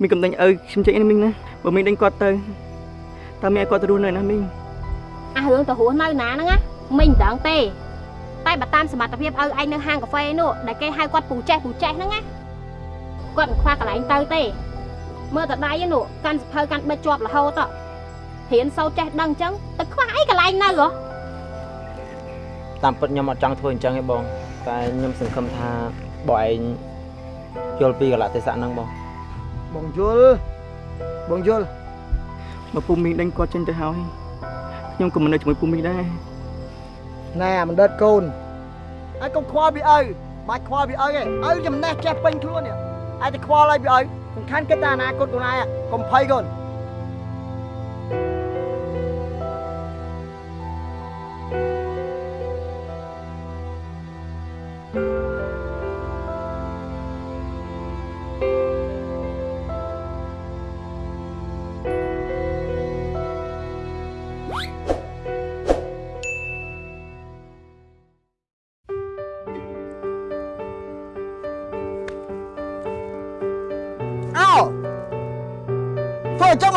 មីងកំដេញឪខ្ញុំចេញនេះមីងណាបើមីងដេញគាត់ទៅតើមីងឲ្យគាត់ទៅរស់នៅណាមីងអារឿងទៅរស់នៅណាហ្នឹងណាមិញមិនដឹងទេ តែបើតាមសមត្ថភាពឲ្យឯងនៅហាងកាហ្វេនោះដែលគេហៅគាត់ពូចេះពូចេះហ្នឹងណាគាត់មិនខ្វះកន្លែងទៅទេមើលតដៃនោះកាន់សភៅកាន់បិទជាប់រហូតរៀនសូត្រចេះដឹងអញ្ចឹងទៅខ្វះអីកន្លែងនៅហ៎តាមពិតខ្ញុំអត់ចង់ធ្វើអញ្ចឹងទេបង តែខ្ញុំសង្ឃឹមថាបងឯងយល់ពីកលៈទេសៈហ្នឹងបង បងយល់បងយល់បើពុំមីងដេញគាត់ចេញទៅហើយខ្ញុំក៏មិននៅជាមួយពុំមីងដែរណែមិនដិតកូនហើយកុំខ្វល់ពីឪបាច់ខ្វល់ពីឪទេឪចំណេះចេះពេញខ្លួននេះឯងទៅខ្វល់ឲ្យពីឪសំខាន់គិតតែអនាគតខ្លួនឯងកុំភ័យកូន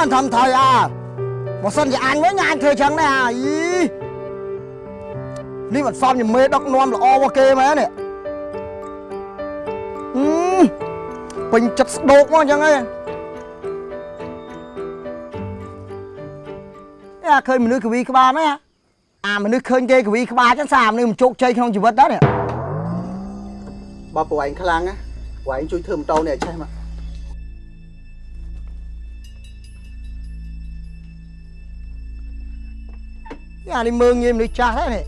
មិនធំថយអើបើសិនជាអញវិញអញធ្វើអញ្ចឹងដែរអីនេះមិនសមជាមេដឹកនាំល្អរបស់គេមែននេះអឺពេញចិត្តស្ដោកមកអញ្ចឹងហីអាឃើញមនុស្សកវីក្បាលណាអាមនុស្សឃើញគេកវីក្បាលចឹងសារមនុស្សមិនជោគជ័យក្នុងជីវិតដែរនេះបើពួកឯងខ្លាំងណាពួកឯងជួយធ្វើម៉ូតូនេះឲ្យឆេះមក អានេះមើងងាយមនុស្សចាស់ហ្នឹងនេះ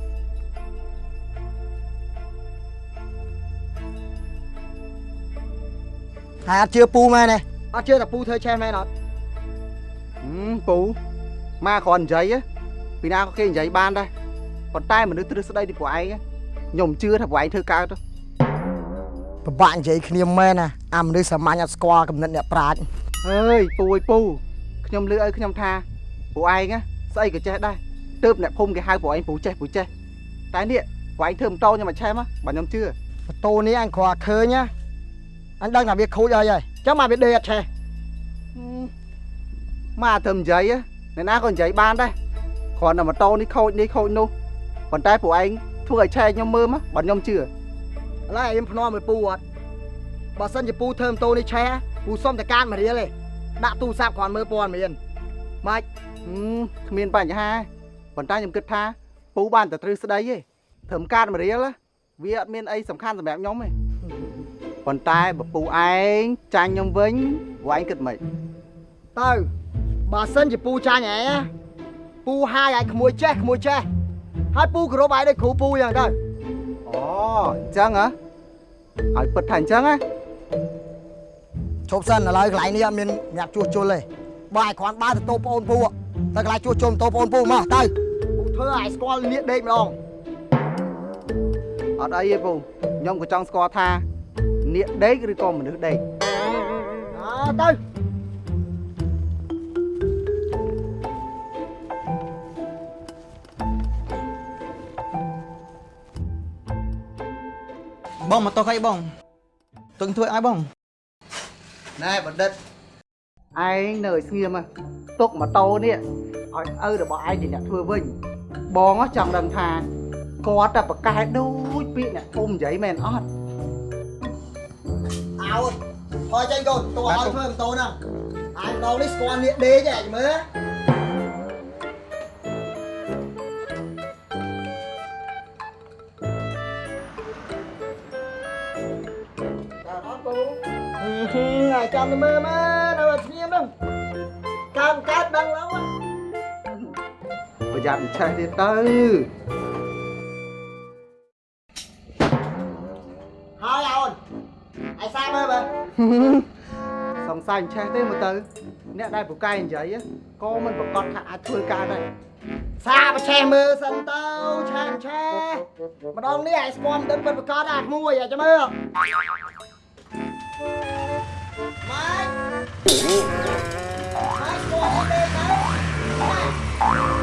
ហើយអត់ជឿពូមែនទេអត់ជឿតែពូធ្វើឆេះមែនអត់ហឹមពូម៉ាគ្រាន់និយាយហ៎ពីណាក៏គេនិយាយបានដែរប៉ុន្តែមនុស្សទ្រឹស្ដីពីពួកឯងហ៎ខ្ញុំជឿថាពួកឯងធ្វើកើតទៅពិបាកនិយាយគ្នាមែនណាអាមនុស្សសាមញ្ញអត់ស្គាល់កំណត់អ្នកប្រាជ្ញអើយពូអើយពូខ្ញុំលឺឲ្យខ្ញុំថាពួកឯងហ៎ស្អីក៏ចេះដែរ ទើបអ្នកភូមិគេហៅពួកឯងពូចេះពូចេះតែនេះពួកឯងធ្វើម៉ូតូខ្ញុំមកឆេះមកបើខ្ញុំជឿម៉ូតូនេះអញគ្រាន់ឃើញណាអញដឹងថាវាខូចហើយហើយចឹងមកវាដេកអត់ឆេះម៉ាធ្វើនិយាយហ៎អ្នកណាក៏និយាយបានដែរគ្រាន់តែម៉ូតូនេះខូចនេះខូចនោះប៉ុន្តែពួកឯងធ្វើឲ្យឆេះខ្ញុំមើលមកបើខ្ញុំជឿឥឡូវឯងភ្នាល់មួយពូអត់បើសិនជាពូធ្វើម៉ូតូនេះឆេះពូសុំតែកាតមួយរៀលទេដាក់ទូរស័ព្ទគ្រាន់មើលព័ត៌មានម៉េចហឹមគ្មានបញ្ហា ប៉ុន្តែខ្ញុំគិតថាពូបានតែត្រូវស្ដីទេធ្វើកាតមួយរៀលណាវាអត់មានអីសំខាន់សម្រាប់ខ្ញុំទេប៉ុន្តែបើពូឯងចាញ់ខ្ញុំវិញពូឯងគិតមិនទៅបើសិនជាពូចាញ់ឯងណាពូហាយឲ្យក្មួយចេះក្មួយចេះហើយពូគោរពឲ្យដូចគ្រូពូយ៉ាងទៅអូអញ្ចឹងហ៎ឲ្យពិតថាអញ្ចឹងណាឈប់សិនឥឡូវកន្លែងនេះអត់មានអ្នកជួសជុលទេបើឲ្យគ្រាន់បើទៅតូបប្អូនពូទៅកន្លែងជួសជុលតូបប្អូនពូមកទៅពូ ធ្វើឲ្យស្គាល់នៀកដេកម្ដងអត់អីទេពូខ្ញុំក៏ចង់ស្គាល់ថានាគដេកឬក៏មនុស្សដេកអើទៅបងមកតោះអីបងទុំធ្វើឲ្យបងណែបណ្ឌិតឯងនៅឲ្យស្ងៀមហ៎ទុកម៉ូតូនេះឲ្យឪរបស់ឯងជាអ្នកធ្វើវិញ បងហ៎ចង់ដឹងថាគាត់តែប្រកែដូចពាក្យអ្នកភូមិនិយាយមែនអត់អោថយចេញកូនតួឲ្យធ្វើម៉ូតូហ្នឹងអាយម្ដងនេះស្គាល់នៀកដេកឯងមើលដល់អត់ពូហើយចាំទៅមើលមើលនៅស្ងៀម យ័ត្នមិនឆេះទៀតទៅហើយអូនឯសាមើលមើលសង្ស័យមិនឆេះទេមើលទៅ អ្នកដែលពូកែនិយាយហ៎ក៏មិនប្រកាសថាអាចធ្វើការដែរសាបឆេះមើលសិនទៅឆេះឆេះម្ដងនេះឯស្គាល់មិនដឹងពិតប្រកបអាក្មួយអាចមើលម៉េចម៉េចស្គាល់ទេទៅ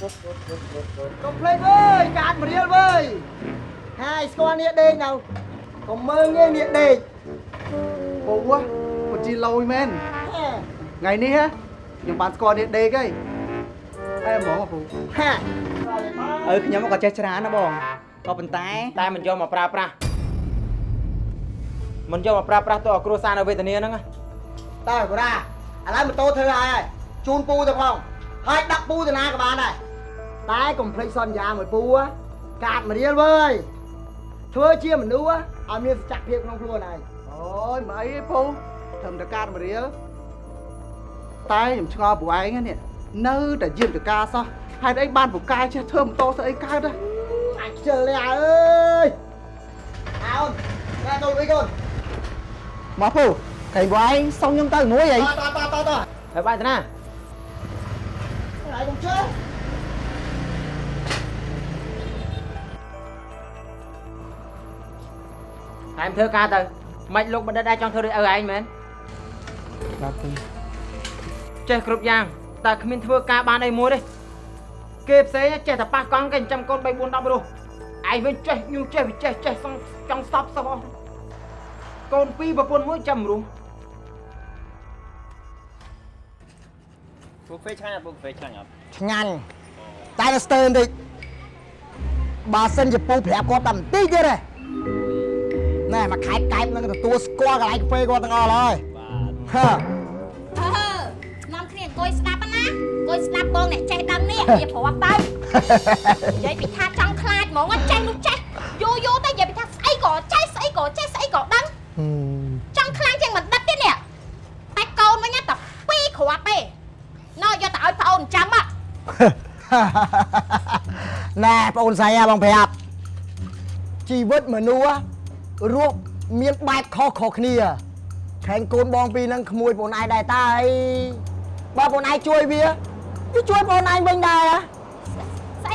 កុំភ្លេចវើយកាតម្រៀលវើយហើយស្គាល់នេះដេកនៅកុំមើងងាយនេះដេកពិតជាលយមែនថ្ងៃនេះហ៎ខ្ញុំបានស្គាល់នេះដេកហើយអែហ្មងពូហាឪខ្ញុំក៏ចេះច្រើនណាបងក៏ប៉ុន្តែតែមិនយកមកប្រើប្រាស់មិនយកមកប្រើប្រាស់ទៅឲ្យគ្រួសារនៅវេទនាហ្នឹងណាតើបរាឥឡូវម៉ូតូធ្វើហើយហើយជូនពូទៅផងហើយដាក់ពូទៅណាក៏បានដែរ តែកុំភ្លេចសន្យាមួយពូហ៎កាតមករៀលវើយធ្វើជាមនុស្សហ៎ឲ្យមានសច្ចភាពក្នុងខ្លួនហើយអូយមិនអីទេពូត្រឹមតែកាតមរៀលតែខ្ញុំឆ្ងល់ពួកឯងនេះនៅតែយាមតកាសោះហេតុអីបានពូកែចេះធ្វើម៉ូតូស្អីកើតហ៎អាចជិលនេះអើយអោនតែកូនអីកូនមកពូកែងពួកឯងសុំខ្ញុំទៅមួយអីតតតតតហើយបាយទៅណាហើយកុំជិ លតែមិនធ្វើការទៅមិនលោកបណ្ឌិតដែរចង់ធ្វើដូចឪឯងមែនបាទពូចេះគ្រប់យ៉ាងតែគ្មានធ្វើការបានអីមួយទេគេផ្សេងចេះតែប៉ះកង់គេចិញ្ចឹមកូន3 4 10រស់ឯងវិញចេះញូចេះវិចេះចេះសងចង់ស្តប់សោះអស់កូនពីរប្រពន្ធមួយចាំរស់ពូហ្វេឆ្ងាញ់អត់ពូហ្វេឆ្ងាញ់អត់ឆ្ងាញ់តែនៅស្ទើរបន្តិចបើសិនជាពូប្រាប់គាត់តែបន្តិចទៀតទេ ណែមកខែកកែបនឹងទទួលស្គាល់កន្លែងកាហ្វេគាត់ទាំងអស់ហើយបាទហឺអឺនាំគ្នាអង្គុយស្ដាប់ណាអង្គុយស្ដាប់បងអ្នកចេះដឹងនេះវាប្រាប់ទៅនិយាយពីថាចង់ខ្លាចហ្មងអត់ចេះនោះចេះយូរយូរទៅនិយាយពីថាស្អីក៏ចេះស្អីក៏ចេះស្អីក៏ដឹងចង់ខ្លាំងជាងមិនដិតទេនេះតែកូនវិញតែពីរគ្រាប់ទេណោយកទៅឲ្យប្អូនចាំហ៎ណែបងអូនស្រីហ่าបងប្រាប់ជីវិតមនុស្សហ่ะ រស់មានបែបខុសៗគ្នាខែងកូនបងពីរហ្នឹងក្មួយបងឯងដែរតើអីបើបងឯងជួយវាវាជួយបងឯងវិញដែរហ៎ស្អី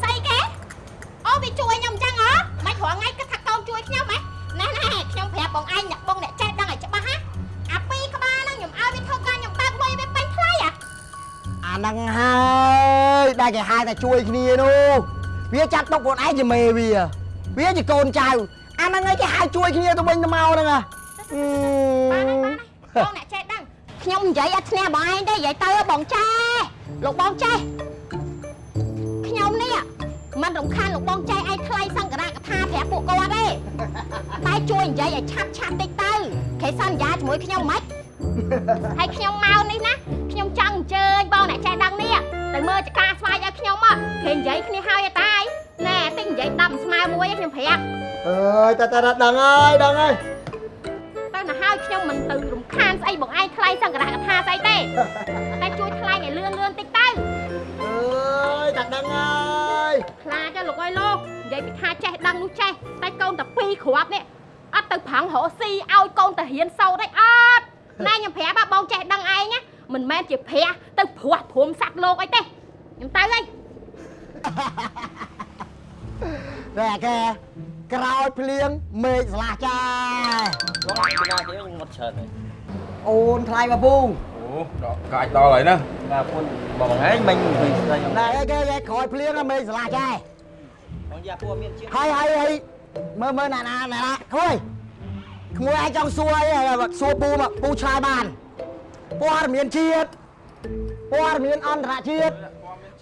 ស្អីគេអូវាជួយខ្ញុំអញ្ចឹងហ៎មិនរងថ្ងៃគិតថាកូនជួយខ្ញុំហ៎ណែណែខ្ញុំប្រាប់បងឯងអ្នកបងអ្នកចេះដឹងឲ្យច្បាស់ហ៎អាពីរក្បាលហ្នឹងខ្ញុំឲ្យវាធ្វើការខ្ញុំបើកលុយវាពេញថ្លៃហ៎អាហ្នឹងហើយដែលគេហៅថាជួយគ្នានោះវាចាត់ទុកខ្លួនឯងជាមេវាវាជាកូនចៅ អាហ្នឹងហើយគេហៅជួយគ្នាទៅវិញទៅមកហ្នឹងហ៎អឺបានហើយបានហើយបងអ្នកចេះដឹងខ្ញុំនិយាយអត់ឈ្នះបងឯងទេនិយាយទៅបងចេះលោកបងចេះខ្ញុំនេះមិនរំខានលោកបងចេះឯងថ្លៃសង្ការៈកថាប្រាប់ពួកគាត់ទេតែជួយនិយាយឲ្យឆាប់ឆាប់តិចទៅគេសន្យាជាមួយខ្ញុំមិនហើយខ្ញុំមកនេះណាខ្ញុំចង់អញ្ជើញបងអ្នកចេះដឹងនេះទៅមើលចការស្វាយឲ្យខ្ញុំមកគេនិយាយគ្នាហើយតាយ ណែតិចនិយាយដំស្មើមួយខ្ញុំប្រាប់អើយតាតាដឹងហើយដឹងហើយតែណាហើយខ្ញុំមិនទៅរំខានស្អីបងឯងថ្លៃសង្ករៈកថាស្អីទេតែជួយថ្លៃឲ្យលឿនលឿនតិចទៅអើយតាដឹងហើយខ្លាចលោកអើយលោកនិយាយពីថាចេះដឹងនោះចេះតែកូនតាពីរគ្រាប់នេះអត់ទៅប្រាំងរកស៊ីឲ្យកូនទៅរៀនសូត្រឯអត់ណែខ្ញុំប្រាប់បងចេះដឹងឯងណាមិនមែនជាព្រះទៅព្រោះព្រមសัตว์លោកអីទេខ្ញុំទៅហើយ តែគេក្រោយភ្លៀងមេឃស្លាស់ចាយបងពីណាគេខ្ញុំមកច្រើនហើយអូនថ្លៃមកពូអូដល់កាច់ដល់ហើយណាបាទពុនបងហែងមិញពីស្ដីខ្ញុំណែអីគេគេក្រោយភ្លៀងហ្នឹងមេឃស្លាស់ចាយបងយ៉ាពូមានជាតិហើយហើយហើយមើលមើលណាណាណាក្មួយក្មួយឯងចង់សួរអីសួរពូមកពូឆ្លើយបានព័ត៌មានជាតិព័ត៌មានអន្តរជាតិ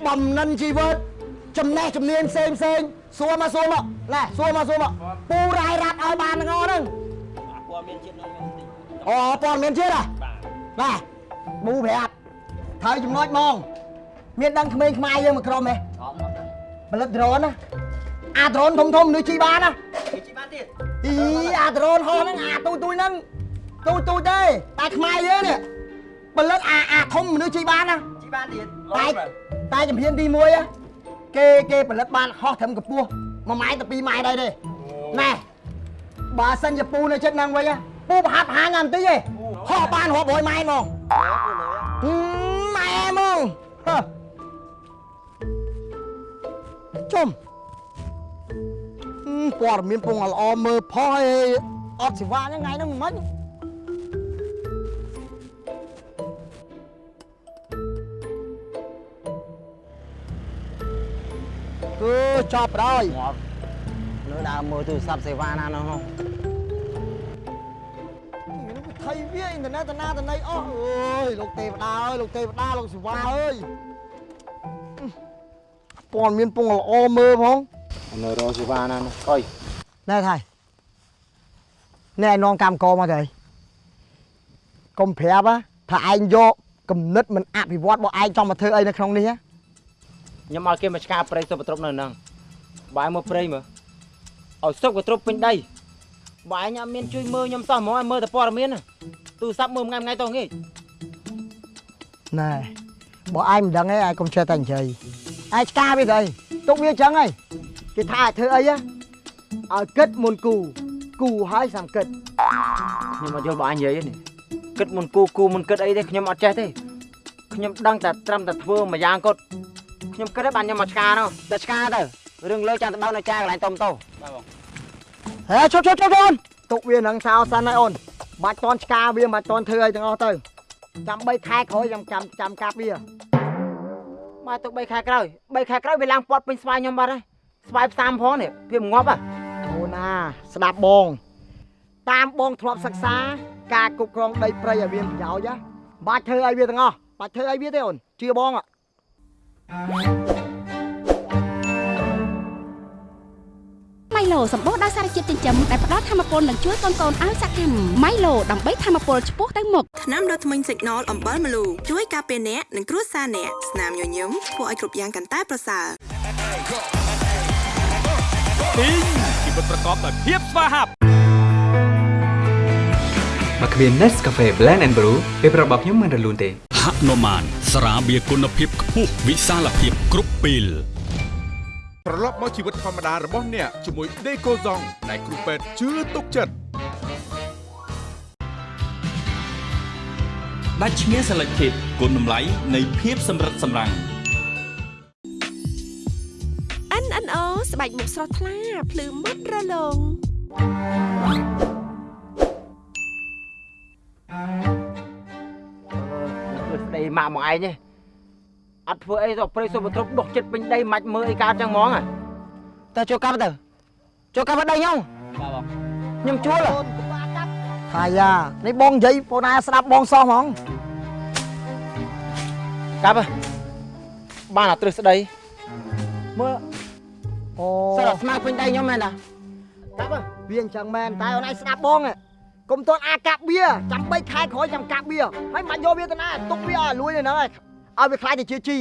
បំណិនជីវិតចំណេះជំនាញផ្សេងផ្សេង សួរមកសួរមកណែសួរមកសួរមកពូរាយរ៉ាត់ឲ្យបានទាំងអស់ហ្នឹងពូមានជាតិនោះមានតិចអូព័ត៌មានជាតិហ៎បាទណែប៊ូប្រាប់ត្រូវចំណុចហ្មងមានដឹងក្មេងខ្មែរយើងមួយក្រុមហ៎អត់អត់ផលិតដ្រូនណាអាដ្រូនធំធំមនុស្សជិះបានណាគេជីបានទៀតអីអាដ្រូនហោះហ្នឹងអាទូទូយហ្នឹងទូទូយទេតែខ្មែរយើងនេះផលិតអាអាធំមនុស្សជិះបានណាជីបានទៀតតែតែជំហានទី1ហ៎ គេគេផលិតបានហោះត្រឹមកម្ពស់1ម៉ែត្រទៅ2ម៉ែត្រដែរទេណែបើសិនជាពូនៅចិត្តហ្នឹងវិញហ៎ពូប្រហាត់ប្រហាងអានតិចទេហោះបានរាប់រយម៉ែត្រហ្មងពូលើហឹមម៉ែហ្មងហ៎ជុំហឹមព័ត៌មានពងល្អមើលផុសឯងអត់សេវាហ្នឹងថ្ងៃហ្នឹងមិនម៉េច គឺចប់ហើយងាប់លើដើរមើលទូរស័ព្ទសេវាណានោះនោះនេះវាថៃអីវាអ៊ីនធឺណិតតាណាតាណីអស់អើយលោកទេវតាអើយលោកទេវតាលោកសិវាអើយព័ត៌មានពងល្អមើលផងនៅរកសេវាណាអុយណែថៃណែឯនាំកម្មកមកទៅកុំប្រាប់ណាថាឯងយកគំនិតមិនអភិវឌ្ឍរបស់ឯងចង់មកធ្វើអីនៅក្នុងនេះណា ខ្ញុំឲ្យគេមកឆ្កាព្រៃសុបត្រប់នៅហ្នឹងបាយមើលព្រៃមើលឲ្យសុកត្រប់ពេញដីបាយញ៉ាំមានជួយមើលខ្ញុំសោះហ្មងឲ្យមើលតែព័ត៌មានណាទូរស័ព្ទមើលថ្ងៃថ្ងៃតោះងាយណែបើឯងមិនដឹងទេឯងកុំចេះតែនិយាយឯងឆ្កាវាទៅទុកវាអញ្ចឹងហីគេថាឲ្យធ្វើអីណាឲ្យគិតមុនគូគូហើយសាំគិតខ្ញុំអត់យល់បងអញនិយាយទេនេះគិតមុនគូគូមុនគិតអីទេខ្ញុំអត់ចេះទេខ្ញុំដឹងតែត្រឹមតែធ្វើមួយយ៉ាងគាត់ ខ្ញុំគិតឲ្យបានខ្ញុំមកឆ្កានោះតែឆ្កាទៅរឿងលើចាំទៅបើនៅចាកន្លែងតុំតោហេជប់ជប់ជប់អូនទុកវានឹងសោសិនហើយអូនបាច់តន់ឆ្កាវាមិនបាច់តន់ធ្វើអីទាំងអស់ទៅចាំ3ខែក្រោយចាំចាំចាំកាប់វាមកទុក3ខែក្រោយ3ខែក្រោយវាឡើងពាត់ពេញស្វាយខ្ញុំបាត់ហើយស្វាយផ្សាំផងនេះវាងាប់ហ่ะអូណាស្ដាប់បង តាមបងធ្លាប់សិក្សា ការគ្រប់គ្រងដីព្រៃឲ្យមានប្រយោជន៍ណាបាច់ធ្វើឲ្យវាទាំងអស់បាច់ធ្វើឲ្យវាទេអូនជឿបងអ่ะ ម៉ៃឡូសម្បូរដោយសារជាតិចិញ្ចឹមដែលផ្ដល់ធម៌ពលនិងជួយកូនកូនឲ្យសកម្មម៉ៃឡូដើម្បីធម៌ពលឆ្ពោះទៅមុខថ្នាំដុសធ្មេញ Signal អំបិលម្លូជួយការពារអ្នកនិងគ្រួសារអ្នកស្នាមញញឹមធ្វើឲ្យគ្រប់យ៉ាងកាន់តែប្រសើរពីងជីវិតប្រកបដោយភាពស្វាហាប់មកគ្មាន Nescafe Blend and Brew ពេលប្រាប់របស់ខ្ញុំមិនរលូនទេ ហនុមានស្រាបៀរគុណភាពខ្ពស់វិសាលភាពគ្រប់ពេលត្រឡប់មកជីវិតធម្មតារបស់អ្នកជាមួយ Decoson ដែលគ្រូពេទ្យជឿទុកចិត្តដាច់ឈ្មោះ Selected គុណតម្លៃនៃភាពសម្រិតសម្រាំង NNO ស្បែកមុខស្រស់ថ្លាភ្លឺមុតរលោងធ្វើ ស្ដីម៉ាក់មកឯងទេអត់ធ្វើអីទៅព្រៃសុបត្រប់ដុះចិត្តពេញដីមិនមើលអីកើតចឹងហ្មងហ่ะតើចូលកាប់ទៅចូលកាប់ដីខ្ញុំខ្ញុំជួលអូនក្បាលកាប់ថាយ៉ានេះបងនិយាយបងណាស្ដាប់បងសោះហ្មងកាប់ហ៎បានអាត្រឹសស្ដីមើលអូសិលតែស្មៅពេញដីខ្ញុំមែនតាកាប់ហ៎វាអញ្ចឹងមែនតែអូនឯងស្ដាប់បងហ៎ កុំតន់អាកាប់វាចាំ3ខែក្រោយចាំកាប់វាហើយមិនយកវាទៅណាទុកវាឲ្យលួយនៅហ្នឹងហើយឲ្យវាខ្លាចទៅជាជី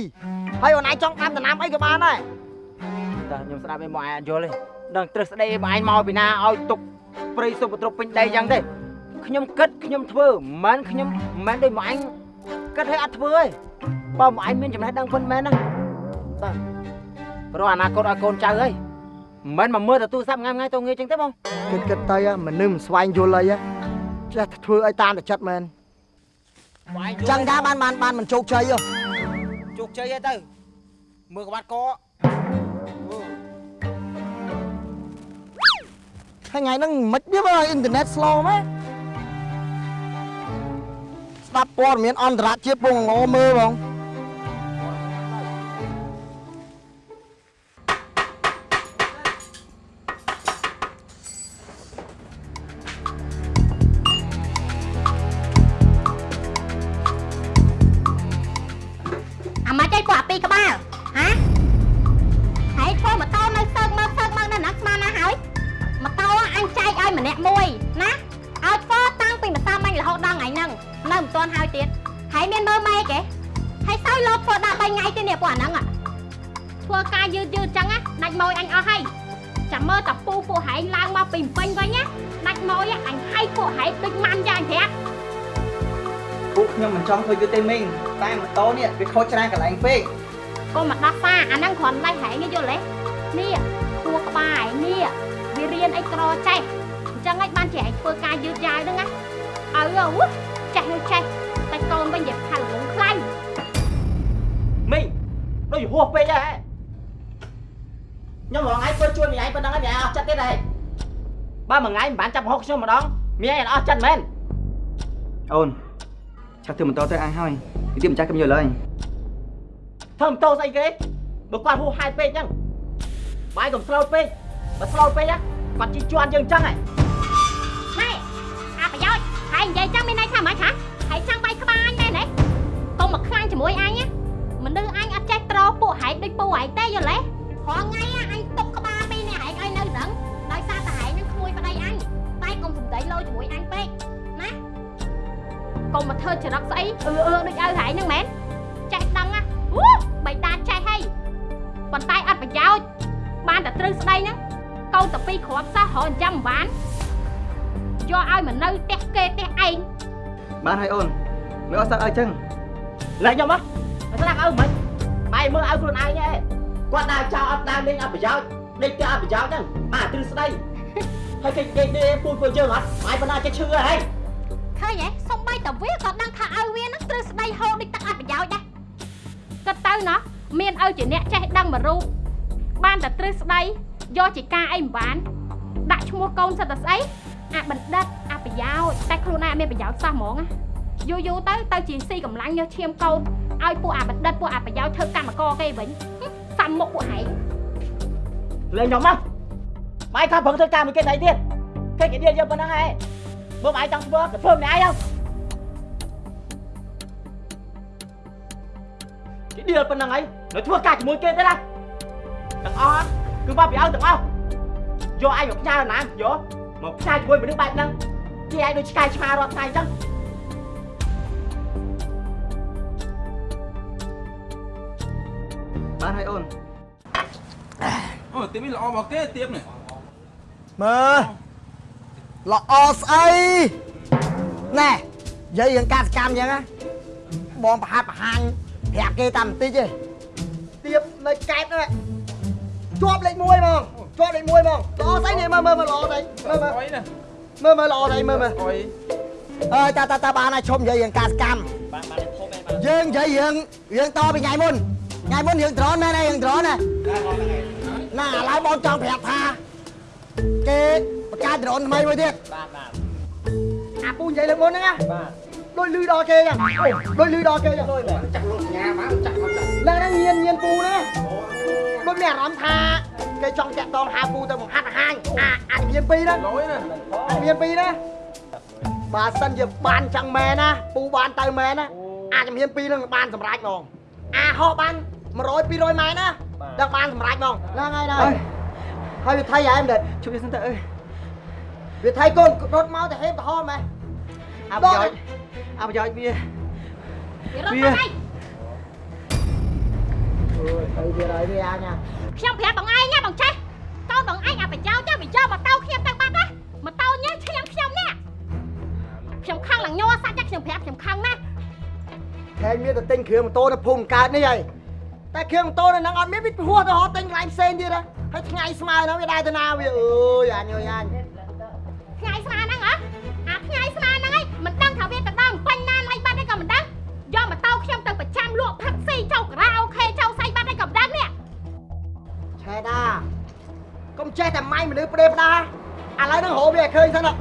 ហើយអូនឯងចង់ដាំដំណាំអីក៏បានដែរតើខ្ញុំស្ដាប់ឯងមកឯងអត់យល់ទេដឹងត្រឹសស្ដីឯងមកឯងមកពីណាឲ្យទុកព្រៃសុបត្រប់ពេញដីចឹងទេខ្ញុំគិតខ្ញុំធ្វើមិនមែនខ្ញុំមិនមែនដូចមកឯងគិតឲ្យអត់ធ្វើទេបើមកឯងមានចំណេះដឹងពិនមែនណាតើព្រោះអនាគតឲ្យកូនចៅហើយ មិនមែនមកមើលតែទូរស័ព្ទថ្ងៃថ្ងៃទៅងាយចឹងទេបងគិតគិតទៅហ៎មនុស្សមិនស្វែងយល់អីហ៎ចេះតែធ្វើឲ្យតាមតែចិត្តមែនអញ្ចឹងថាបានបានបានមិនជោគជ័យហ៎ជោគជ័យហើយទៅមើលក្បាត់កថ្ងៃហ្នឹងមិនវាបើអ៊ីនធឺណិត slow ម៉េចស្ដាប់ព័ត៌មានអន្តរជាតិពងងមើលបង ឡើងមកពីពេញវិញណាដាច់ម៉ួយអញហៃពួកហែងដូចម៉ាន់យ៉ាងអញប្រាប់ពួកខ្ញុំមិនចង់ធ្វើយឺតទេមីងតែម៉ូតូនេះវាខូចច្រើនកន្លែងពេកកុំមកដោះសារអាហ្នឹងគ្រាន់តែហែងទេយល់ទេនេះខួរក្បាលឯងនេះវារៀនអីក្រចេះអញ្ចឹងឯងបានជាឯងធ្វើការយឺតយ៉ាវហ្នឹងណាឲ្យអូចេះនោះចេះតែកូនវិញនិយាយថាល្ងងខ្លាំងមីងដូចហួសពេកហើយខ្ញុំរងឯងធ្វើជួយមីឯងប៉ុណ្ណឹងឯងអស់ចិត្តទៀតហើយ បើមួយថ្ងៃមិនបានចាប់ហុកខ្ញុំម្ដងមានអីអត់ចិត្តមែនអូនឆាប់ធ្វើម៉ូតូទៅអាំងហើយនិយាយមិនចាស់ខ្ញុំយល់ហើយធ្វើម៉ូតូស្អីគេបើគាត់ហួសហេតុពេកអញ្ចឹងបាយកុំស្លូតពេកបើស្លូតពេកគាត់ជិះជាន់យើងអញ្ចឹងហ៎ម៉ែអាប្រយោជន៍ហើយនិយាយអញ្ចឹងមានន័យថាម៉េចហ៎ហើយចង់បាយក្បាយមែនទេកុំមកខ្លាំងជាមួយអញណាមនុស្សអញអត់ចេះត្រពួកហែកដូចពូហែកទេយល់ទេរាល់ថ្ងៃអញຕົកក្បាលពីរនាក់ហែកឲ្យនៅរឹងដោយសារតែ អញតែកុំសំដីលោជាមួយអញពេកណាកុំមកធ្វើចរិតស្អីអឺអឺដូចឲ្យហែងហ្នឹងមែនចេះដឹងណាអូបៃតាចេះហីប៉ុន្តែអត់ប្រយោជន៍បានតែត្រូវស្ដីហ្នឹងកូនតែពីរគ្រាប់សោះរហចាំមិនបានយកឲ្យមកនៅផ្ទះគេផ្ទះឯងបានហើយអូនមើលអត់សឹកឲ្យចឹងលែងខ្ញុំមកស្លាប់ឪមិនម៉ែមើលឲ្យខ្លួនឯងឯងគាត់ដើរចោលអត់ដើរលេងអត់ប្រយោជន៍ដេកទៅអត់ប្រយោជន៍ហ្នឹងបាទទ្រឹស្ដី ហើយគេគេនេះពូពួកយើងអត់ម៉ែបណ្ណាចេះឈឺហើយឃើញហ៎សំបីតាវាក៏ដឹងថាឲ្យវានឹងត្រូវស្ដីហូរដូចទឹកអត់ប្រយោជន៍ដែរគិតទៅណោះមានឲ្យជាអ្នកចេះដឹងមួយរូបបានតែត្រូវស្ដីយកជាការអីមិនបានដាក់ឈ្មោះកូនសិតតែស្អីអាបណ្ឌិតអាប្រយោជន៍តែខ្លួនឯងអត់មានប្រយោជន៍សោះហ្មងណាយូរយូរទៅទៅជាស៊ីកម្លាំងយកឈាមកូនឲ្យពួកអាបណ្ឌិតពួកអាប្រយោជន៍ធ្វើកម្មករគេវិញហឹមសាំមុខពួកហែងលែងខ្ញុំមក ម៉ែខំប្រឹងធ្វើការមួយគេស្អីទៀតគេគេដៀលយកប៉ុណ្ណឹងឯងមើលម៉ែចង់ធ្វើក៏ធ្វើម្នាក់ឯងគេដៀលប៉ុណ្ណឹងឯងនៅធ្វើការជាមួយគេទេណាទាំងអស់គឺមកពីឲ្យទាំងអស់យកឯងមកផ្ញើណាយកមកផ្ញើជាមួយមនុស្សបែបហ្នឹងគេឯងដូចឆ្កែឆ្មារាល់ថ្ងៃអញ្ចឹងបានហើយអូនអូទៀបនេះល្អមកគេទៀបនេះ មើលល្អស្អីណែនិយាយរឿងការសកម្មអញ្ចឹងណាបងប្រហាត់បង្ហាញប្រាប់គេតាមបន្តិចទេទៀបនៅកែបហ្នឹងជាប់លេខ1ហ្មងជាប់លេខ1ហ្មងល្អស្អីនេះមើលមើលមើលល្អស្អីមើលមើលអុយណាមើលមើលល្អស្អីមើលមើលអុយអើយតាតាតាបានហើយឈុំនិយាយរឿងការសកម្មបានបានធំឯងបានយើងនិយាយរឿងរឿងតពីថ្ងៃមុនថ្ងៃមុនរឿងដ្រូនមែនទេរឿងដ្រូនណាណាឥឡូវបងចង់ប្រាប់ថា គេបង្កើតដ្រូនថ្មីមួយទៀតបាទបាទអាពូនិយាយលើកមុនហ្នឹងណាបាទដូចលឺដល់គេចឹងដូចលឺដល់គេចឹងលុយបាទចាក់លោកញ៉ាមកចាក់មកចាក់ឡើងហ្នឹងញៀនញៀនពូណាដូចមានអារម្មណ៍ថាគេចង់តាក់តងហៅពូទៅបង្ហាត់បង្ហាញអាអាជំនាញពីរហ្នឹងលុយណាអាជំនាញពីរណាបើសិនជាបានចឹងមែនណាពូបានទៅមែនណាអាជំនាញពីរហ្នឹងបានសម្រេចហ្មងអាហោះបាន100 200ម៉ែត្រណាដឹងបានសម្រេចហ្មងហ្នឹងហើយណាហើយវាថៃហែមដែរ ជួយវាសិនទៅអើយវាថៃកូនរត់មកទៅហេបទៅហមហ៎អប្រយោជន៍អប្រយោជន៍វាវារត់ទៅឯងអើយទៅទៀតហើយវាអញណាខ្ញុំប្រាប់បងឯងណាបងចេះកូនបងឯងអាប្រយោជន៍ទៅវាយកម៉ូតូខ្ញុំទៅបាត់ណាម៉ូតូញ៉ាំឈាមខ្ញុំនេះខ្ញុំខឹងឡើងញ័រសាច់តែខ្ញុំប្រាប់ខ្ញុំខឹងណាស់ខែងមានតែទិញគ្រឿងម៉ូតូនៅភូមិកើតនេះហើយតែគ្រឿងម៉ូតូនៅហ្នឹងអត់មានវាហួសទៅហត់ទិញកន្លែងផ្សេងទៀតហ៎ ហើយថ្ងៃស្មើហ្នឹងវាដែរទៅណាវាអើយអញអើយអញថ្ងៃស្មានហ្នឹងហ៎អាថ្ងៃស្មានហ្នឹងឯងមិនដឹងថាវាទៅដល់ពេញណាណៃបាត់ឯងក៏មិនដឹងយកម៉ូតូខ្ញុំទៅប្រចាំលក់ផឹកស៊ីចៅការ៉ាអូខេចៅសៃបាត់ឯងក៏មិនដឹងនេះឆែដាកុំចេះតែម៉ៃមនុស្សប្រេប្រដាឥឡូវហ្នឹងរោវាឲ្យឃើញសិនហ៎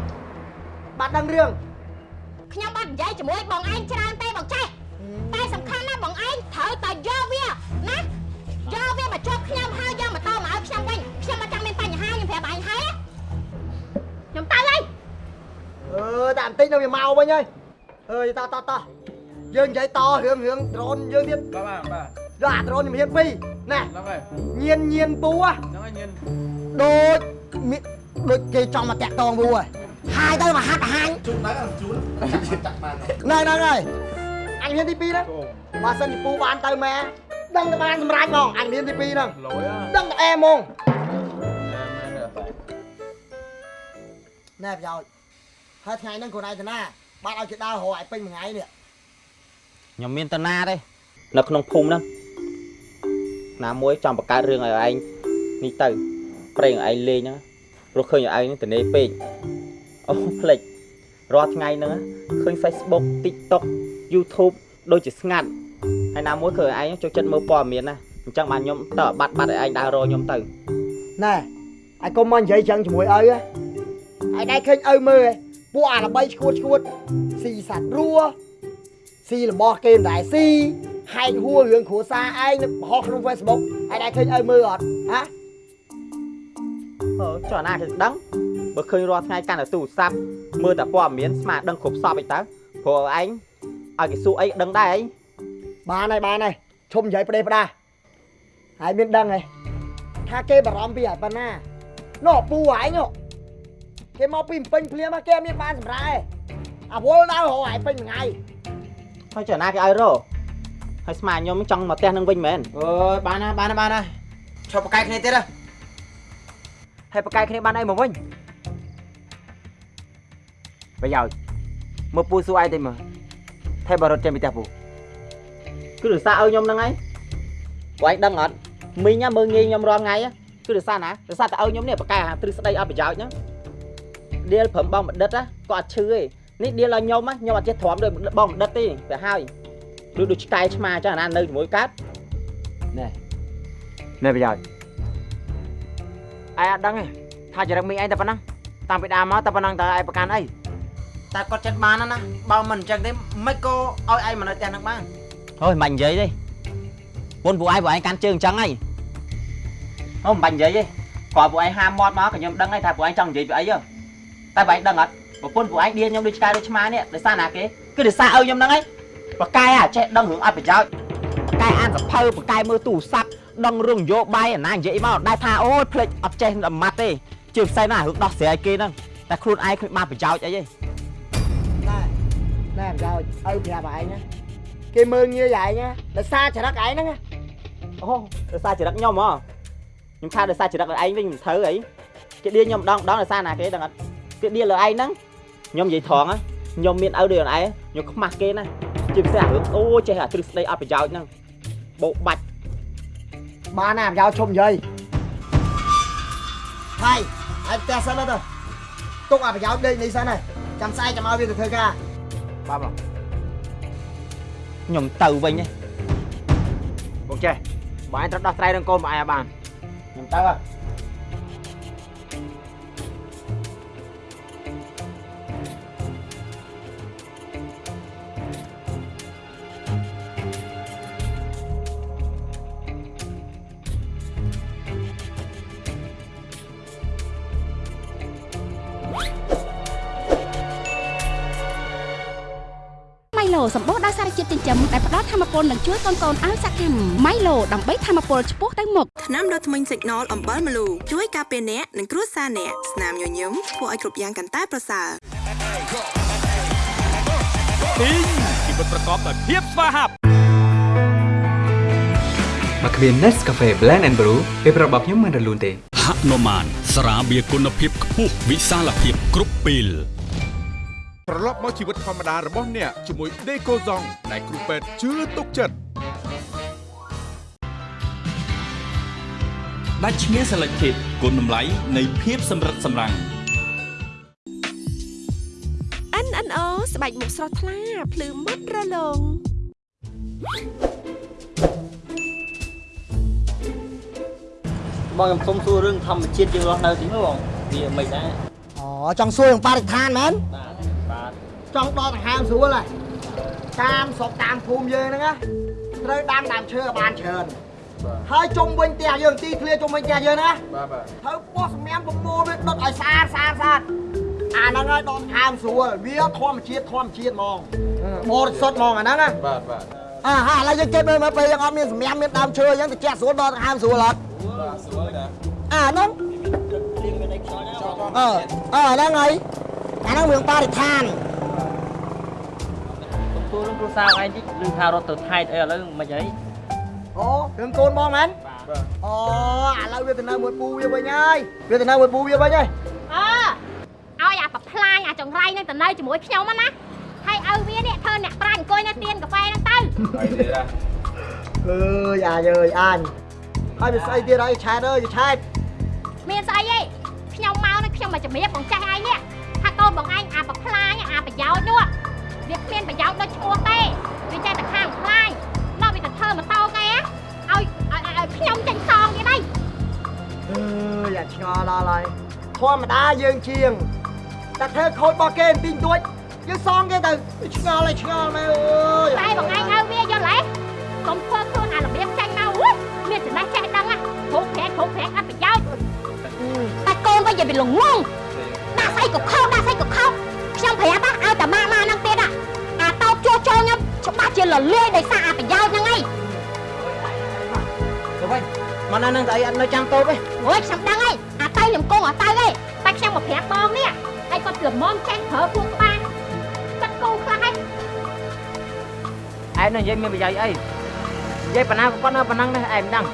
បាត់ដឹងរឿងខ្ញុំអត់និយាយជាមួយបងឯងច្រើនទេបងចេះតែសំខាន់ណាស់បងឯងត្រូវតែយកវាណាយកវាមកជាប់ខ្ញុំហើយយក អឺតែបន្តិចនៅវាមកវិញហើយអើយតោះតោះតោះយើងនិយាយតរឿងរឿងដ្រូនយើងទៀតបាទបាទបាទយកអាដ្រូនជំនាញពីរណែហ្នឹងហើយញៀនញៀនពូហ៎ហ្នឹងហើយញៀនដូចមានដូចគេចង់មកតាក់តងពូហ៎ហើយទៅមកហាត់បង្ហាញជូនដែរជូនចាក់បានហ្នឹងហ្នឹងហើយអញមានទី2ហ្នឹងបើសិនជាពូបានទៅម៉ែដឹងតែបានសម្រេចហ្មងអញមានទី2ហ្នឹងលុយហ៎ដឹងតែអែហ្មងមែនទេណែប្រយោជន៍ ហើយថ្ងៃហ្នឹងខ្លួនឯងទៅណាបានឲ្យគេដើររកឲ្យពេញមួយថ្ងៃនេះខ្ញុំមានតាណាទេនៅក្នុងភូមិហ្នឹងណាមួយចង់បង្កើតរឿងឲ្យឯងនេះទៅប្រេងឲ្យឯងលេងហ្នឹងព្រោះឃើញឲ្យឯងនេះតនេពេកអូផ្លេចរាល់ថ្ងៃហ្នឹងឃើញ Facebook TikTok YouTube ដូចជាស្ងាត់ហើយណាមួយឃើញឲ្យឯងចូលចិត្តមើលព័ត៌មានណាអញ្ចឹងបានខ្ញុំតើបាត់បាត់ឲ្យឯងដើររកខ្ញុំទៅណែឲ្យកុំមកនិយាយចឹងជាមួយឪហ៎ឲ្យដែរឃើញឪមើលហ៎ ពួកអាល្បីឈួតឈួតស៊ីសัตว์រួស៊ីរបស់គេមិនដែរស៊ីហែកហួររឿងគ្រួសារឯងនៅបោះក្នុង Facebook ឲ្យដែរឃើញឪមើលអត់ហ៎អឺចុះអាណាគេដឹងបើឃើញរាល់ថ្ងៃកាន់តែទូរស័ព្ទមើលតែព័ត៌មានស្មានដឹងគ្រប់សពអីទៅព្រោះឯងឲ្យគេសួរអីដឹងដែរឯងបានហើយបានហើយឈុំនិយាយប្រទេសផ្ដាហើយមានដឹងហ៎ថាគេបារម្ភពីអាប៉ុណ្ណាណោះពូឯងណោះ គេមកពីពេញភ្លាមគេអត់មានបានសម្រាប់ឯងអាវល់ដល់រហឯងពេញមួយថ្ងៃហើយចុះណាគេឲ្យរកហើយស្មាខ្ញុំចង់មកផ្ទះនឹងវិញមែនអើយបានណាបានណាបានណាឈប់ប្រកែកគ្នាទៀតហ៎ហើយប្រកែកគ្នាបានអីមកវិញប្រយោជន៍មើលពូសួរឯងតិចមើលថែបរត់ចេញពីផ្ទះពូគឺរសារឲ្យខ្ញុំហ្នឹងហើយពួកឯងដឹងអត់មីងមើងងាយខ្ញុំរាល់ថ្ងៃគឺរសារណារសារតែឲ្យខ្ញុំនេះបកកែទ្រឹស្ដីអត់ប្រយោជន៍ហ្នឹង ដៀលព្រមបងបណ្ឌិតគាត់អត់ឈឺទេនេះដៀលឲ្យខ្ញុំខ្ញុំអត់ចេះទ្រាំដូចបងបណ្ឌិតទេទៅហើយដូចដូចឆ្កែឆ្មាចឹងអាណានៅជាមួយកើតណែណែប្រយោជន៍ឯងអត់ដឹងទេថាចរិតមីឯងតែប៉ុណ្ណឹងតាំងពីដើមមកតែប៉ុណ្ណឹងតើឯងប្រកាន់អីតែគាត់ចិត្តបានណាបើមិនអញ្ចឹងទេមិនក៏ឲ្យឯងមកនៅផ្ទះហ្នឹងបាន thôi មិនបាច់និយាយទេពុនពួកឯងពួកឯងកាន់ជើងអញ្ចឹងហីអូមិនបាច់និយាយទេគាត់ពួកឯងហាមមាត់មកក៏ខ្ញុំដឹងហើយថាពួកឯងចង់និយាយពីអីហ៎ តែពួកឯងដឹងអត់ប្រពន្ធពួកឯងឌៀខ្ញុំដូចឆ្កែដូចឆ្មានេះដោយសារណាគេគឺដោយសារឲ្យខ្ញុំហ្នឹងហើយប្រកែអាចេះដឹងរឿងអត់ប្រយោជន៍ប្រកែអានសភៅប្រកែមើលទូរស័ព្ទដឹងរឿងនយោបាយអាណានិយាយមកដែរថាអូយភ្លេចអត់ចេះអាម៉ាត់ទេជឿផ្សេងណារឿងដោះស្រាយគេហ្នឹងតែខ្លួនឯងគ្មានបានប្រយោជន៍អីទេណែណែប្រយោជន៍ឲ្យប្រាប់ឯងណាគេមើងងាយឯងណាដោយសារចរិតឯងហ្នឹងណាអូដោយសារចរិតខ្ញុំហ៎ខ្ញុំថាដោយសារចរិតឯងវិញមិនត្រូវអីគេឌៀខ្ញុំម្ដងម្ដងដោយសារណាគេដឹងអត់ គេឌៀលើឯងហ្នឹងខ្ញុំនិយាយត្រង់ហ៎ខ្ញុំមានឪដូចខ្លួនឯងខ្ញុំខ្មាស់គេណាជាពិសេសរឿងអូចេះអាទ្រឹស្ដីអត់ប្រយោជន៍ហ្នឹងបោកបាច់បានណាប្រយោជន៍ឈុំនិយាយហើយឲ្យផ្ទះសិនទៅទុកអាប្រយោជន៍ដេកនេះសិនហើយចាំស្អែកចាំឲ្យវាទៅធ្វើការបាទបងខ្ញុំទៅវិញហ៎បងចេះបើឯងត្រូវដោះស្រាយនឹងកូនបងឯងឲ្យបានខ្ញុំទៅហ៎ម៉ៃ សម្បូរដោយសារជាតិចិញ្ចឹមដែលផ្ដល់ធម៌ពលនិងជួយកូនៗឲ្យសកម្មម៉ៃឡូដើម្បីធម៌ពលឆ្ពោះទៅមុខថ្នាំដុសធ្មេញ Signal អំបិលម្លូជួយការពារអ្នកនិងគ្រួសារអ្នកស្នាមញញឹមធ្វើឲ្យគ្រប់យ៉ាងកាន់តែប្រសើរទីងជីវិតប្រកបដោយភាពស្វាហាប់មកគ្មាន Nescafe Blend and Brew ពេលប្រាប់របស់ខ្ញុំមិនរលូនទេហនុមានស្រាបៀរគុណភាពខ្ពស់វិសាលភាពគ្រប់ពេល ត្រឡប់មកជីវិតធម្មតារបស់អ្នកជាមួយ Decoson ដែលគ្រូពេទ្យជឿទុកចិត្តដាច់ឈ្មោះ Selected គុណតម្លៃនៃភាពសម្រិតសម្រាំង NNO ស្បែកមុខស្រស់ថ្លាភ្លឺមុតរលោងបងខ្ញុំសុំសួររឿងធម្មជាតិយើងរស់នៅទីនោះបងវាមិនដែរអូចង់សួរនឹងបរិស្ថានមែនបាទបាទ ចង់ដល់ដង្ហើមស្រួលហើយតាមស្រុកតាមភូមិយើងហ្នឹងណាត្រូវដាំដើមឈើឲ្យបានច្រើនហើយជុំវិញផ្ទះយើងទីធ្លាជុំវិញផ្ទះយើងណាបាទបាទត្រូវបោះសម្ញាំប្រមូលវាដុតឲ្យស្អាតស្អាតស្អាតអាហ្នឹងហើយដកដង្ហើមស្រួលវាធម្មជាតិធម្មជាតិហ្មងបរិសុទ្ធហ្មងអាហ្នឹងណាបាទបាទអាហើយឥឡូវយើងគេមើលមើលពេលយើងអត់មានសម្ញាំមានដើមឈើអញ្ចឹងតិចស្រួលដកដង្ហើមស្រួលអត់បាទស្រួលដែរអាហ្នឹងអឺអឺហ្នឹងហើយអាហ្នឹងរឿងបរិស្ថាន សួររឿងគ្រួសារឯងតិចឮថារត់ទៅថៃអីឥឡូវមិនអីអូរឿងកូនបងមែនអូឥឡូវវាទៅនៅមួយពូវាវិញហើយវាទៅនៅមួយពូវាវិញហើយអើឲ្យអាប្រផ្លាញអាចង្រៃនឹងទៅនៅជាមួយខ្ញុំហ្នឹងណាហើយឲ្យវានេះធ្វើអ្នកប្រាញ់អង្គុយនៅទៀនកាហ្វេហ្នឹងទៅហើយទៀតណាអើយអាយអើយអាញហើយវាស្អីទៀតហើយឆែតអើយឆែតមានស្អីទេខ្ញុំមកនេះខ្ញុំមកជំរាបបងចាស់ឯងនេះថាកូនបងឯងអាប្រផ្លាញអាប្រយោជន៍នោះ វាគ្មានប្រយោជន៍ដូចឈ្មោះទេវាចេះតែខាងផ្លាញដល់វាទៅធ្វើម៉ូតូគេឲ្យឲ្យឲ្យឲ្យខ្ញុំចេញសងទៀតហើយអើយអាឆ្ងល់ដល់ហើយធម្មតាយើងជាងតែធ្វើខូចរបស់គេបន្តិចបន្តួចយើងសងគេទៅឆ្ងល់ហើយឆ្ងល់មែនអើយតែបងឯងឲ្យវាយល់ហ៎កុំធ្វើខ្លួនអារបៀបចេញមកអុយមានចំណេះចេះដឹងណាគ្រប់ប្រាក់គ្រប់ប្រាក់អត់ប្រយោជន៍តែកូនក៏និយាយវាល្ងងដាក់ស្អីក៏ខុសដាក់ស្អីក៏ខុសខ្ញុំប្រាប់ណាឲ្យតែម៉ាម៉ា ជាលលាយដោយសារអាប្រយោជន៍ហ្នឹងឯងទៅវិញមកនៅនឹងស្អីអត់នៅចាំតូបទេអូយខ្ញុំដឹងហើយអាតៃលំគង់អាតៃឯងតែខ្ញុំមកប្រាប់បងនេះឯងគាត់ល្មមចេះប្រើខ្លួនក្បាលគាត់គូខ្លះហើយឯងនឹងនិយាយមានប្រយោជន៍អីនិយាយប៉ុណ្ណាក៏ប៉ុណ្ណាប៉ុណ្ណឹងដែរឯងមិនដឹង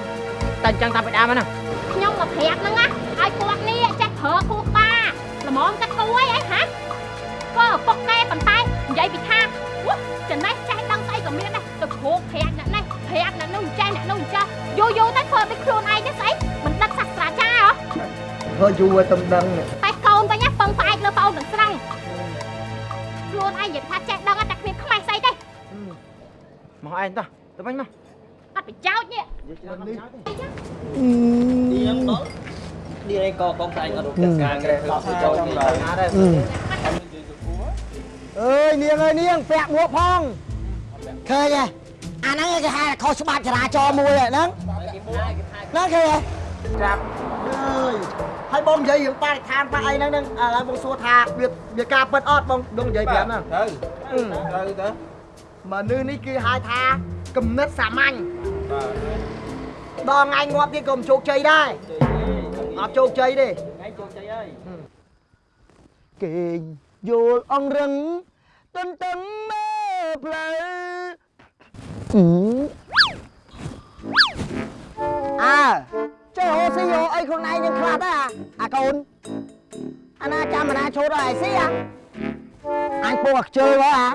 តែអញ្ចឹងតាមពីដើមហ្នឹងខ្ញុំមកប្រាប់ហ្នឹងណាឲ្យគាត់នេះចេះប្រើខ្លួនក្បាលល្មមគាត់គូអីឯងហាក៏ឪពុកកែប៉ុន្តែនិយាយពីថាវ៉ាចំណេះចេះដឹងស្អី ក៏មានដែរទៅគ្រូប្រាប់អ្នកនេះប្រាប់អ្នកនោះចេះអ្នកនោះចេះយូរយូរទៅធ្វើដូចខ្លួនឯងទេស្អីមិនដឹកសាស្ត្រាចារ្យហ៎ធ្វើយូរឲ្យទំដឹងតែកូនវិញណាពឹងផ្អែកលើប្អូនទាំងស្រុងខ្លួនឯងនិយាយថាចេះដឹងតែគ្មានខ្មាស់ស្អីទេមកឯងតោះទៅវិញមកអត់ប្រយោជន៍នេះទៀងដល់នេះឯងក៏កងស្អែកអត់រកកិច្ចការក្រែធ្វើជួយចូលគេណាដែរអើយនាងអើយនាងពាក់មួកផង ឃើញហ៎អាហ្នឹងគេហៅខុសច្បាប់ចរាចរណ៍មួយហ្នឹងហ្នឹងឃើញហ៎ចាប់អើយហើយបងនិយាយរឿងបរិស្ថានបាក់អីហ្នឹងហ្នឹងឥឡូវបងសួរថាវាវាការពិតអត់បងបងនិយាយប្រាប់ហ្នឹងត្រូវត្រូវទៅមនុស្សនេះគឺហៅថាគំនិតសាមញ្ញបាទដល់ថ្ងៃងាប់ទៀតក៏មិនជោគជ័យដែរអត់ជោគជ័យទេថ្ងៃចូលជ័យហើយគេងយល់អង្រឹងទន្ទឹងមើ លផ្លូវអើចេះហូស៊ីហូអីខ្លួនឯងនឹងខ្លះដែរអាកូនអាណាចាំអាណាឈោតឲ្យស៊ីអាអញពោះខ្ជិលហ៎អា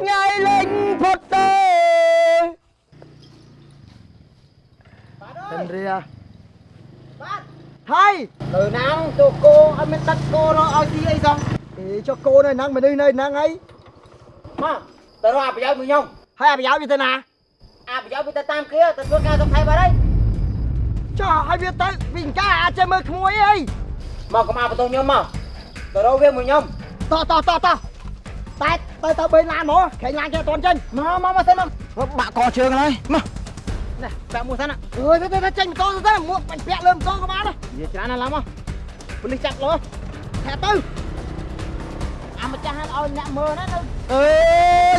ថ្ងៃលេងផុតទេហេនរីយ៉ាបាទហើយនៅណាំទូគោអត់ មានទឹកគោនោះឲ្យស៊ីអីសោះអេចុះគោនៅហ្នឹងមនុស្សនៅហ្នឹងអីមកទៅរកអប្រយោជន៍មួយខ្ញុំហើយអប្រយោជន៍វាទៅណាអប្រយោជន៍វាទៅតាមគ្នាទៅធ្វើការសុខថៃបាត់ហើយចុះឲ្យវាទៅវិញកាអាចចេះមើលក្មួយអីមកកុំអបន្ទោសខ្ញុំមកទៅរកវាមួយខ្ញុំតោះតោះតោះតោះតែទៅទៅបេឡានមកខេងឡានគេអត់តន់ចេញមកមកមកសិនមកបាក់កជើងហើយមកនេះបាក់មួយសិនណាអើយទៅទៅចេញម៉ូតូទៅមួកបាញ់ពាក់លើម៉ូតូក៏បានដែរនិយាយច្រើនណាស់ឡើងមកប៉ូលីសចាប់លោថាទៅ អាម្ចាស់ឲ្យអ្នកមើលណានៅអេ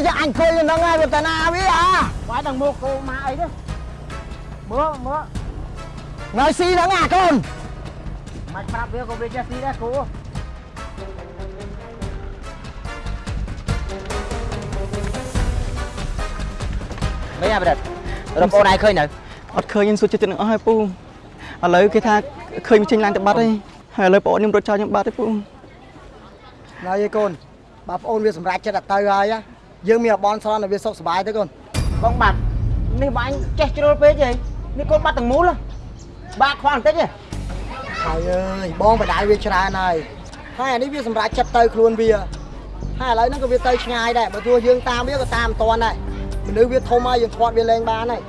យ៉ាអញឃើញហ្នឹងហើយវាតាណាវាអាបាយដល់មកគោមកអីទេមើលមើលថ្ងៃស៊ីហ្នឹងអាកូនមិនប្រាប់វាក៏វាចេះស៊ីដែរគ្រូមិនអាប្រឌិតរកបងឯងឃើញនៅអត់ឃើញខ្ញុំសួរចិត្តទាំងអស់ហើយពូឥឡូវគេថាឃើញចេញឡើងទៅបាត់ហើយហើយឥឡូវបងខ្ញុំរត់ចោលខ្ញុំបាត់ហើយពូ ណៃឯកូនបើប្អូនវាសម្រេចចិត្តតែទៅហើយណាយើងមានអបនស្រន់ឲ្យវាសុខសប្បាយទៅកូនបងបាត់នេះបងអញចេះជ្រុលពេកហីនេះកូនបាត់ទាំងមូលហ៎បាក់ខ្វល់បន្តិចហ៎ហើយអើយបងបដាយវាច្រើនហើយហើយអានេះវាសម្រេចចិត្តទៅខ្លួនវាហើយឥឡូវហ្នឹងក៏វាទៅឆ្ងាយដែរបើទោះយើងតាមវាក៏តាមមិនតាន់ដែរមនុស្សវាធំហើយយើងធាត់វាលែងបានហើយ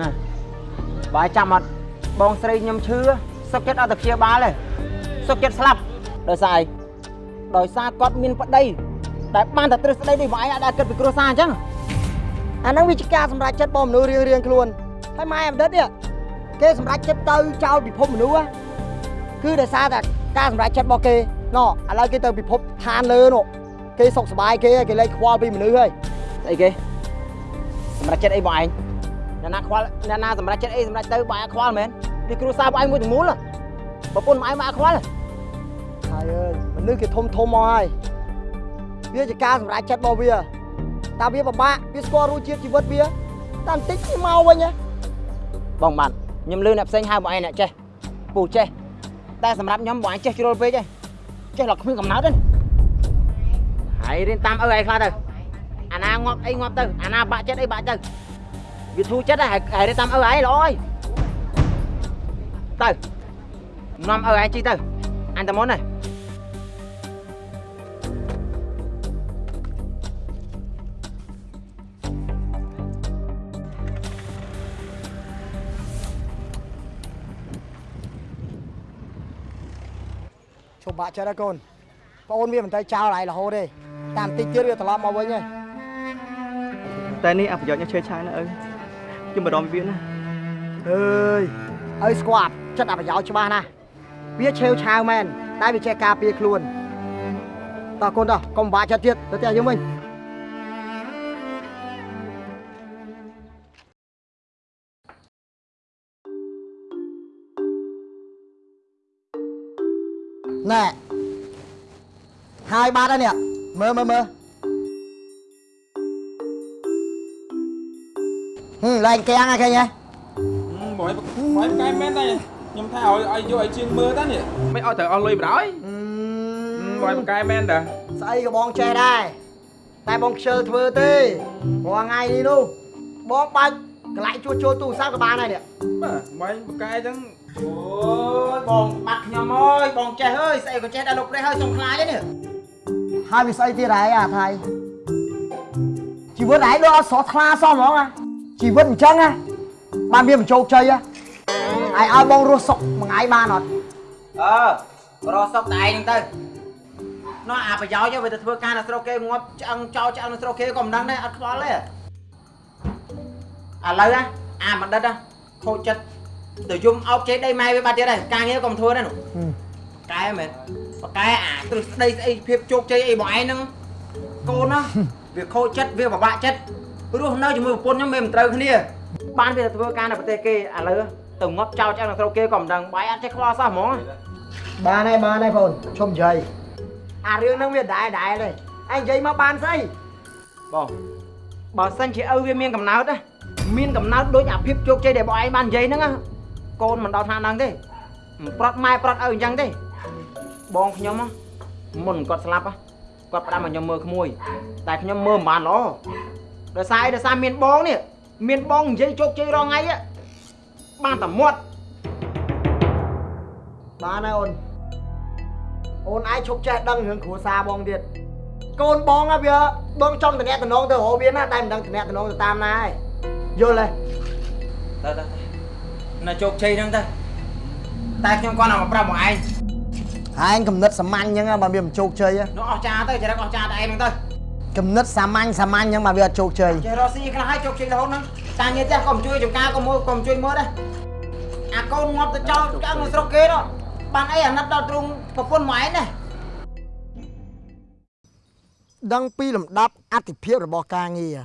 ណាបើចាំអត់បងស្រីខ្ញុំឈឺសុខចិត្តអត់ទៅព្យាបាលទេសុខចិត្តស្លាប់ដោយសារអី ដោយសារគាត់មានប្តីដែលបានតែទ្រឹស្ដីនេះបងឯងអាចដែលគិតពីគ្រួសារអញ្ចឹងអាហ្នឹងវាជាការសម្រេចចិត្តរបស់មនុស្សរៀងរៀងៗខ្លួនហើយម៉ែអមដិតនេះគេសម្រេចចិត្តទៅចោលពិភពមនុស្សហ៎គឺដោយសារតែការសម្រេចចិត្តរបស់គេណ៎ឥឡូវគេទៅពិភពឋានលើនោះគេសុខសប្បាយគេហើយគេលែងខ្វល់ពីមនុស្សហើយស្អីគេសម្រាប់ចិត្តអីបងឯងអ្នកណាខ្វល់អ្នកណាសម្រាប់ចិត្តអីសម្រាប់ទៅបងឯងខ្វល់មែនពីគ្រួសារបងឯងមួយទាំងមូលហ៎ប្រពន្ធបងឯងមកអត់ខ្វល់ ហ៎ហើយអើយមនុស្សគេធំធំមកហើយវាជាការសម្រេចចិត្តរបស់វាតើវាពិបាកវាស្គាល់រសជាតិជីវិតវាតែបន្តិចវាមកវិញហ៎បងបានខ្ញុំលឺអ្នកផ្សេងហៅបងឯងអ្នកចេះពូចេះតែសម្រាប់ខ្ញុំបងឯងចេះជ្រុលពេកឯងចេះឡកគ្មានកំណត់ទេហើយរៀនតាមឪឯងខ្លះទៅអាណាងាប់អីងាប់ទៅអាណាបាក់ចិត្តអីបាក់ទៅវាធូរចិត្តហើយហើយរៀនតាមឪឯងល្អហើយទៅនាំឪឯងជីទៅអញតែមុនហើយឈ ប់បាក់ចិត្តហើយកូនប្អូនវាមិនទៅចោលហើយរហូតទេតាមបន្តិចទៀតវាត្រឡប់មកវិញហើយតែនេះអប្រយោជន៍ខ្ញុំឈើឆាយណាឪខ្ញុំបារម្ភពីវាណាអើយឲ្យស្គាល់ចិត្តអប្រយោជន៍ច្បាស់ណាស់វាឆេវឆាវមែនតែវាចេះការពារខ្លួនតោះកូនតោះកុំបាក់ចិត្តទៀតទៅផ្ទះយើងវិញ ណែហើយបាត់ហើយនេះមើលមើលមើលហឹមឡើងកៀងហើយឃើញទេបងឯងបងឯងកែមែនតែខ្ញុំថាឲ្យឲ្យយកឲ្យជាងមើលតានេះមិនឲ្យត្រូវអស់លុយបណ្ដោយបងឯងកែមែនតាស្អីក៏បងចេះដែរតែបងខ្ជិលធ្វើទេព្រោះថ្ងៃនេះនោះបងបាច់កន្លែងជួសជុលទូរស័ព្ទក៏បានដែរនេះបាទបងឯងបកែអញ្ចឹង អូយបងបាត់ខ្ញុំអើយបងចេះអើយស្អីក៏ចេះដែរលោកព្រះហើយសុំខ្លាចឯនេះហើយវាស្អីទៀតហើយអាថៃជីវិតឯងដូចអត់ស្រស់ថ្លាសោះហ្មងណាជីវិតអញ្ចឹងណាបានវាបញ្ជោគជ័យណាឯងឲ្យបងរស់សុខមួយថ្ងៃបានអត់អឺរកសុកតែឯងហ្នឹងទៅនោះអាប្រយោជន៍វាទៅធ្វើការនៅស្រុកគេងាប់ឆ្អឹងចោលឆ្អឹងនៅស្រុកគេក៏មិនដឹងដែរអត់ខ្វល់ទេឥឡូវណាអាបណ្ឌិតណាខូចចិត្ត ទៅយំអោបជេរដីម៉ែវាបាត់ទៀតហើយការងារក៏មិនធ្វើដែរនោះកែមែនបកែអាទ្រឹស្ដីស្អីភាពជោគជ័យអីបងឯងហ្នឹងកូនណាវាខូចចិត្តវាពិបាកចិត្តរស់នៅជាមួយប្រពន្ធខ្ញុំវាមិនត្រូវគ្នាបានវាទៅធ្វើការនៅប្រទេសគេឥឡូវទៅងាប់ចោលឆ្អឹងនៅស្រុកគេក៏មិនដឹងបាយអត់ចេះខ្វល់សោះហ្មងបានហើយបានហើយបងឈុំនិយាយអារឿងហ្នឹងវាដែរដែរទេឯងនិយាយមកបានស្អីបងបើសិនជាឪវាមានកំណើតណាមានកំណើតដូចអាភាពជោគជ័យដែលបងឯងបាននិយាយហ្នឹងណា កូនមិនដល់ថ្នាក់ហ្នឹងទេមិនប្រត់ម៉ែប្រត់ឪអញ្ចឹងទេបងខ្ញុំណាមុនគាត់ស្លាប់ណាគាត់ផ្ដាំឲ្យខ្ញុំមើលក្មួយ តែខ្ញុំមើលមិនបានល្អដោយសារអីដោយសារមានបងនេះមានបងនិយាយជោគជ័យរងថ្ងៃ á បានតែមាត់បានហើយអូនអូនឯងឈប់ចេះដឹងរឿងគ្រួសារបងទៀតកូនបងណាវាបងចង់តំណែងតំណងទៅរកវាណាតែមិនដឹងតំណែងតំណងទៅតាមណាឯងយល់ទេទៅទៅ នៅជោគជ័យហ្នឹងទៅតែខ្ញុំគាត់ឲ្យមកប្រាប់មកឯងឯងកំណត់សាមញ្ញអញ្ចឹងបើវាមិនជោគជ័យហ៎នោះអស់ចាទៅចរិតអស់ចាតែឯងហ្នឹងទៅកំណត់សាមញ្ញសាមញ្ញអញ្ចឹងបើវាអត់ជោគជ័យចេះរកស៊ីខ្លះឲ្យជោគជ័យរហូតហ្នឹងតាងារផ្ទះក៏មិនជួយចំការក៏មើលក៏មិនជួយមើលដែរអាកូនងាប់ទៅចោលឆ្កាំងនៅស្រុកគេនោះបានអីអាណិតដល់ទ្រង់ប្រពន្ធមកឯងណាដឹងពីលំដាប់អតិភិបរបស់ការងារ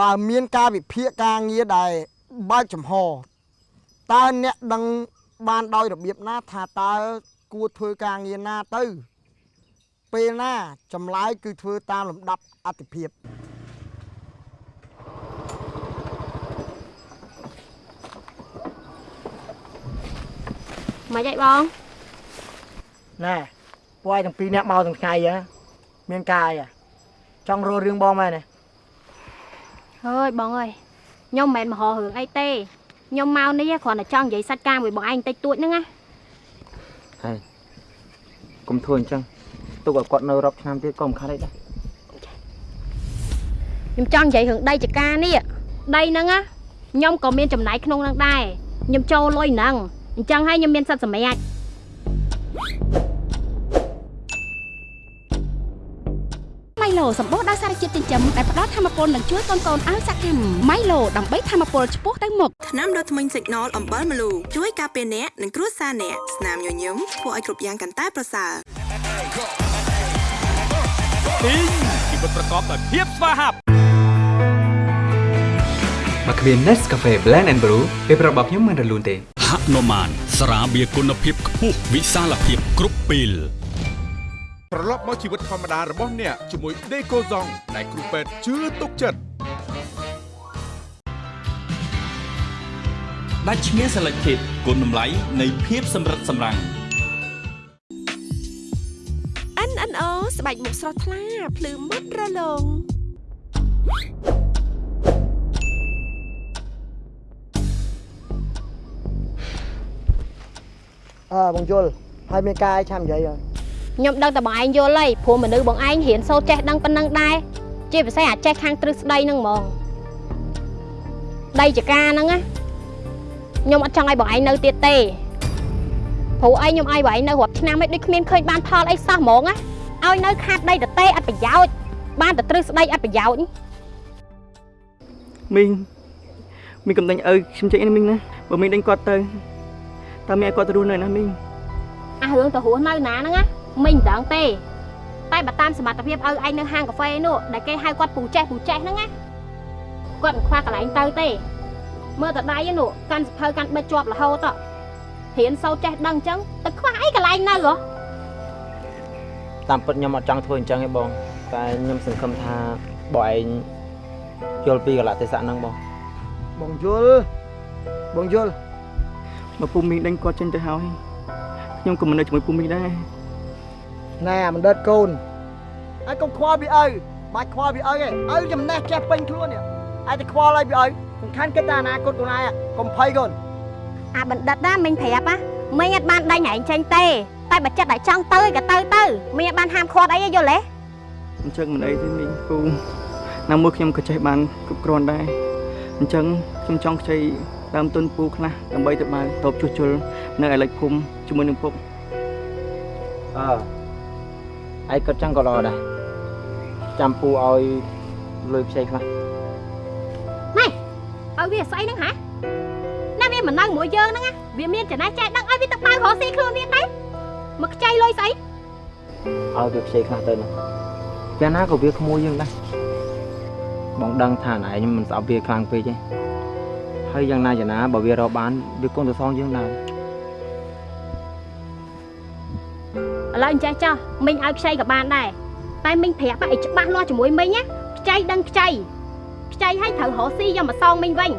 បើមានការវិភាគការងារដែលបើកចំហ តើអ្នកដឹងបានដោយរបៀបណាថាតើគួរធ្វើការងារណាទៅ ពេលណាចម្លើយគឺធ្វើតាមលំដាប់អតិភិបមិនអីបងណែពួកឯងទាំងពីរអ្នកមកទាំងថ្ងៃហ៎មានការអីហ៎ចង់រករឿងបងមែនទេអើយបងអើយខ្ញុំមិនមែនមហោរឿងអីទេ ខ្ញុំមកនេះគ្រាន់តែចង់និយាយសាច់ការមួយបងឯងតិចតួចហ្នឹងណាហើយកុំធ្វើអញ្ចឹងទុកឲ្យគាត់នៅរាប់ឆ្នាំទៀតក៏មិនខាត់អីដែរខ្ញុំចង់និយាយរឿងដីចការនេះដីហ្នឹងណាខ្ញុំក៏មានចំណាយក្នុងហ្នឹងដែរខ្ញុំចូលលុយហ្នឹងអញ្ចឹងហើយខ្ញុំមានសិទ្ធិសម្រេច ឡូសម្បូរដោយសារជាតិចិញ្ចឹមដែលផ្ដល់ធម៌ពលនិងជួយកូនកូនឲ្យសកម្មម៉ៃឡូដើម្បីធម៌ពលឆ្ពោះទៅមុខថ្នាំដុសធ្មេញ Signal អំបិលម្លូជួយការពារអ្នកនិងគ្រួសារអ្នកស្នាមញញឹមធ្វើឲ្យគ្រប់យ៉ាងកាន់តែប្រសើរពីងជីវិតប្រកបដោយភាពស្វាហាប់មកគ្មាន Nescafe Blend and Brew ពេលប្រាប់របស់ខ្ញុំមិនរលូនទេហនុមានស្រាបៀរគុណភាពខ្ពស់វិសាលភាពគ្រប់ពេល ត្រឡប់មកជីវិតធម្មតារបស់អ្នកជាមួយ Decoson ដែលគ្រូពេទ្យជឿទុកចិត្តដាច់ឈ្មោះ Selected គុណតម្លៃនៃភាពសម្រិតសម្រាំង NNO ស្បែកមុខស្រស់ថ្លាភ្លឺមុតរលោងអើបងយល់ហើយមានការអីឆាំនិយាយហើយ ខ្ញុំដឹងតែបងឯងយល់ហើយព្រោះមនុស្សបងឯងរៀនសូត្រចេះដឹងប៉ុណ្ណឹងដែរជាពិសេសអាចចេះខាងទ្រឹស្ដីហ្នឹងហ្មងដីចការហ្នឹងណាខ្ញុំអត់ចង់ឲ្យបងឯងនៅទៀតទេព្រោះអីខ្ញុំឲ្យបងឯងនៅរាប់ឆ្នាំហើយដូចគ្មានឃើញបានផលអីសោះហ្មងណាឲ្យនៅខាតដីតទេអត់ប្រយោជន៍បានតែទ្រឹស្ដីអត់ប្រយោជន៍មីងមីងកំដេញឪខ្ញុំចេញនេះមីងណាបើមីងដេញគាត់ទៅតើមីងឲ្យគាត់ទៅរស់នៅណាមីងអារឿងទៅរស់នៅណាហ្នឹងណា មិញមិនដឹងទេតែបើតាមសមត្ថភាពឲ្យឯងនៅហាងកាហ្វេនោះដែលគេហៅគាត់ពូចេះពូចេះហ្នឹងណាគាត់មិនខ្វះកន្លែងទៅទេមើលតែដៃហ្នឹងនោះកាន់សភៅកាន់បិទជាប់រហូតហ៎រៀនសូត្រចេះដឹងអញ្ចឹងទៅខ្វះអីកន្លែងនៅហ៎តាមពិតខ្ញុំអត់ចង់ធ្វើអញ្ចឹងទេបងតែខ្ញុំសង្ឃឹមថាបងឯងយល់ពីកលៈទេសៈហ្នឹងបងបងយល់បងយល់បើពូមីងដេញគាត់ចេញទៅហើយខ្ញុំក៏មិននៅជាមួយពូមីងដែរ ណែអាបណ្ឌិតកូនហើយកុំខ្វល់ពីឪបាច់ខ្វល់ពីឪទេឪចំណេះចេះពេញខ្លួននេះឯតែខ្វល់ឲ្យពីឪសំខាន់គិតតែអនាគតខ្លួនឯងកុំភ័យកូនអាបណ្ឌិតណាមិញប្រាប់ណាមិញអត់បានដេញឯងចេញទេតែបើចិត្តតែចង់ទៅក៏ទៅទៅមិញអត់បានហាមឃាត់អីទេយល់ទេអញ្ចឹងមិនអីទេមីងពូណាមួយខ្ញុំក៏ចេះបានគ្រប់គ្រាន់ដែរអញ្ចឹងខ្ញុំចង់ខ្ចីដើមទុនពូខ្លះដើម្បីទៅបានតបជួសជុលនៅឯលេខភូមិជាមួយនឹងពុកអើ ឯងក៏ចឹងក៏ល្អដែរចាំពូឲ្យលុយខ្ចីខ្លះណែឲ្យវាស្អីហ្នឹងហ៎ណាវាមិននៅមួយយើងហ្នឹងណាវាមានចំណេះចេះដឹងឲ្យវាទៅបើករកស៊ីខ្លួនវាទៅមកខ្ចីលុយស្អីឲ្យវាខ្ចីខ្លះទៅនោះពេលណាក៏វាក្មួយយើងដែរបងដឹងថាណែខ្ញុំមិនស្អប់វាខ្លាំងពេកទេហើយយ៉ាងណាយ៉ាងណាបើវារកបានវាគង់ទៅសងយើងដែរ ឥឡូវអញ្ចេះចោះមិញឲ្យខ្ចីក៏បានដែរតែមិញប្រាប់ឲ្យច្បាស់លាស់ជាមួយមិញណាខ្ចីដឹងខ្ចីខ្ចីឲ្យត្រូវរកស៊ីយកមកសងមិញវិញ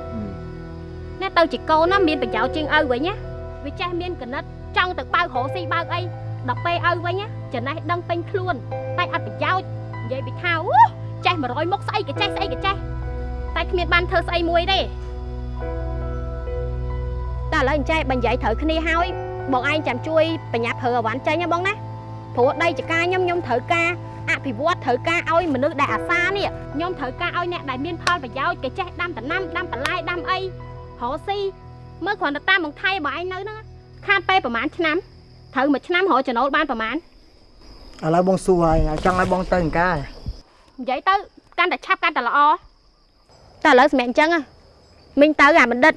ណាទៅជាកូនណាមានប្រយោជន៍ជាងឪវិញណាវាចេះមានកណិតចង់ទៅបើករកស៊ីបើកអីដល់ពេលឪវិញណាចំណេះដឹងពេញខ្លួនតែអត់ប្រយោជន៍និយាយពីថាអូចេះ100មុខស្អីក៏ចេះស្អីក៏ចេះតែគ្មានបានធ្វើស្អីមួយទេតែឥឡូវអញ្ចេះបើនិយាយត្រូវគ្នាហើយបងឯងចាំជួយបញ្ញាប់ប្រើអវ៉ាន់ចេញណាបងណា ព្រោះដីចការខ្ញុំខ្ញុំត្រូវការអភិវឌ្ឍត្រូវការឲ្យមនុស្សដែលអាសានេះខ្ញុំត្រូវការឲ្យអ្នកដែលមានផលប្រយោជន៍គេចេះដាំដំណាំដាំបន្លែដាំអីរកស៊ីមើលគ្រាន់តែតាម멍ថៃបងឯងនៅហ្នឹងខាតពេលប្រហែលឆ្នាំត្រូវមួយឆ្នាំរកចំណូលបានប្រហែលឥឡូវបងសួរហើយចង់ឲ្យបងទៅអង្ការនិយាយទៅកាន់តែឆាប់កាន់តែល្អតែឥឡូវសម្រាប់អញ្ចឹងហ៎មិញទៅអាបណ្ឌិត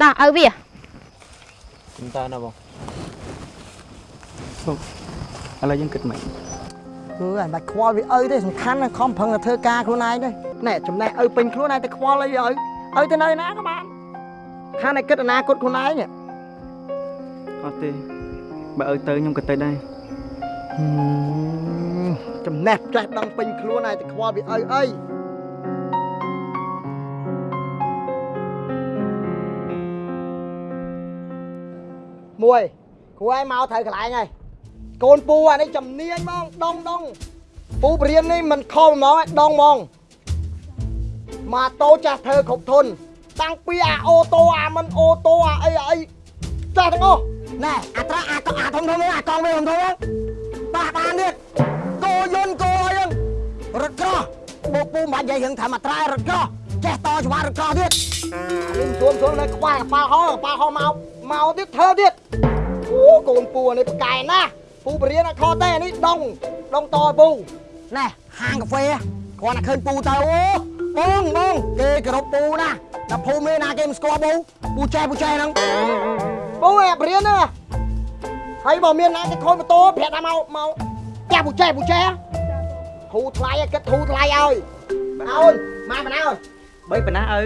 តោះឲ្យវាខ្ញុំតើណាបង ពុកឥឡូវយើងគិតមិនគឺអាបាច់ខ្វល់វាឪទេសំខាន់ណាខំប្រឹងតែធ្វើការខ្លួនឯងទេណែចំណេះឪពេញខ្លួនឯងតែខ្វល់អីវាឪឪទៅនៅណាក៏បានខានតែគិតអនាគតខ្លួនឯងអត់ទេបើឲ្យទៅខ្ញុំក៏ទៅដែរចំណេះចេះដឹងពេញខ្លួនឯងតែខ្វល់វាឪអីមួយគ្រូឯងមកត្រូវកន្លែងហើយ កូនពូអានេះចំនាញហ្មងដងដងពូបរៀននេះមិនខំហ្មងឯងដងហ្មងម៉ាតូចាស់ធ្វើគ្រប់ធុនតាំងពីអាអូតូអាមិនអូតូអាអីអាអីចាស់ទាំងអស់ណែអាត្រាអាកអាធំធំហ្នឹងអាកង់វាធំធំហ្នឹងបាក់បានទៀតគោយន្តគោអីហ្នឹងរត់ក្រោះបូពូមិនបាច់និយាយរឿងថាមកត្រែរត់ក្រោះចេះតច្បាស់រត់ក្រោះទៀតអានេះទួមទួមនៅខ្វះកប៉ាល់ហោកប៉ាល់ហោមកមកទៀតធ្វើទៀតអូកូនពូអានេះប្រកែណាស់ ពូបរៀនអត់ខុសទេអានេះដងដងតឲ្យពូណែហាងកាហ្វេគ្រាន់តែឃើញពូទៅអូបងបងគេគោរពពូណាដល់ភូមិនេះណាគេមិនស្គាល់ពូពូចេះពូចេះហ្នឹងពូឯងបរៀនហ្នឹងហើយបើមានណាគេខូចម៉ូតូប្រាប់ថាមកមកចាស់ពូចេះពូចេះធូរថ្លៃឲ្យគិតធូរថ្លៃឲ្យអូនម៉ែបណ្ណាអើយបីប៉ុណ្ណាឪ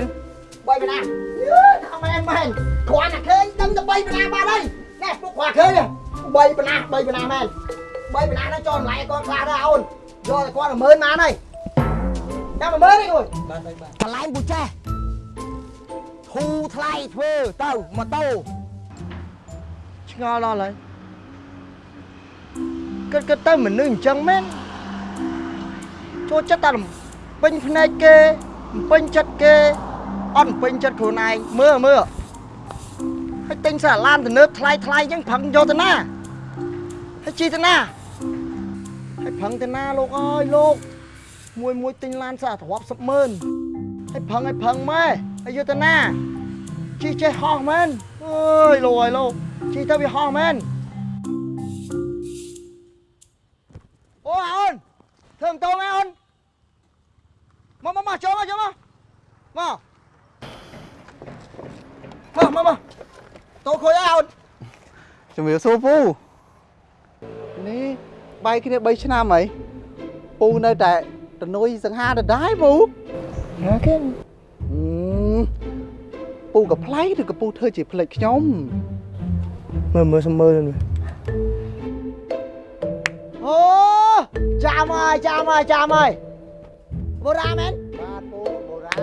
បីបណ្ណាយឺថាមែនមែនគ្រាន់តែឃើញដឹងតែបីបណ្ណាបាត់ហើយណែពុកគាត់ឃើញ បីបណ្ណាបីបណ្ណាមែនបីបណ្ណាហ្នឹងចូលតម្លៃឲ្យគាត់ខ្លះដែរអូនយកតែគាត់10000បានហើយចាំ10000ទេអូនបានបានកន្លែងពូចេះធូរថ្លៃធ្វើទៅម៉ូតូឆ្ងល់ដល់ហើយគិតគិតទៅមនុស្សអញ្ចឹងមែនចូលចិត្តតែពេញភ្នែកគេពេញចិត្តគេអត់ពេញចិត្តខ្លួនឯងមើលមើល ហើយទិញសាឡានទំនើបថ្លៃថ្លៃអញ្ចឹងផឹងយកទៅណាហើយជីទៅណាហើយផឹងទៅណាលោកអើយលោកមួយមួយទិញឡានសាទ្រាប់10ម៉ឺនហើយផឹងឲ្យផឹងម៉ែហើយយកទៅណាជីចេះហោះមែនអើយលោកអើយលោកជីទៅវាហោះមែនអូអូនធ្វើម៉ូតូមែនអូនមកមកមកចូលមកចូលមកមកមកមកមក តោខូចអើអូនជំរាបសួរពូនេះបាយគ្នា3ឆ្នាំហើយពូនៅតែតនុយសង្ហាដដែលពូណាគេអឺពូក៏ប្លែកឬក៏ពូធ្វើជាផ្លេចខ្ញុំមើលមើលសំមើលមើលអូចាំហើយចាំហើយចាំហើយបូរ៉ាមែនបាទពូបូរ៉ា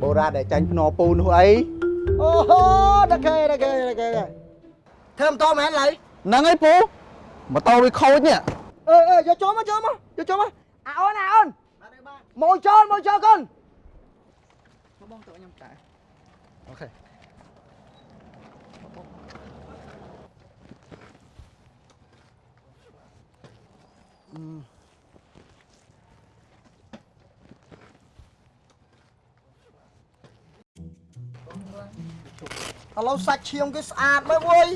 បូរ៉ាដែលចាញ់ភ្នរពូនោះអី អូហូដល់គេដល់គេដល់គេធ្វើមិនតមែនឡើយហ្នឹងហើយពូម៉ូតូវាខូចនេះអឺអឺយកចូលមកចូលមកយកចូលមកអាអូនអាអូនមកចូលមកចូលកូនបងទៅខ្ញុំតែអូខេ ឥឡូវសាច់ឈាមគេស្អាតមើលវើយ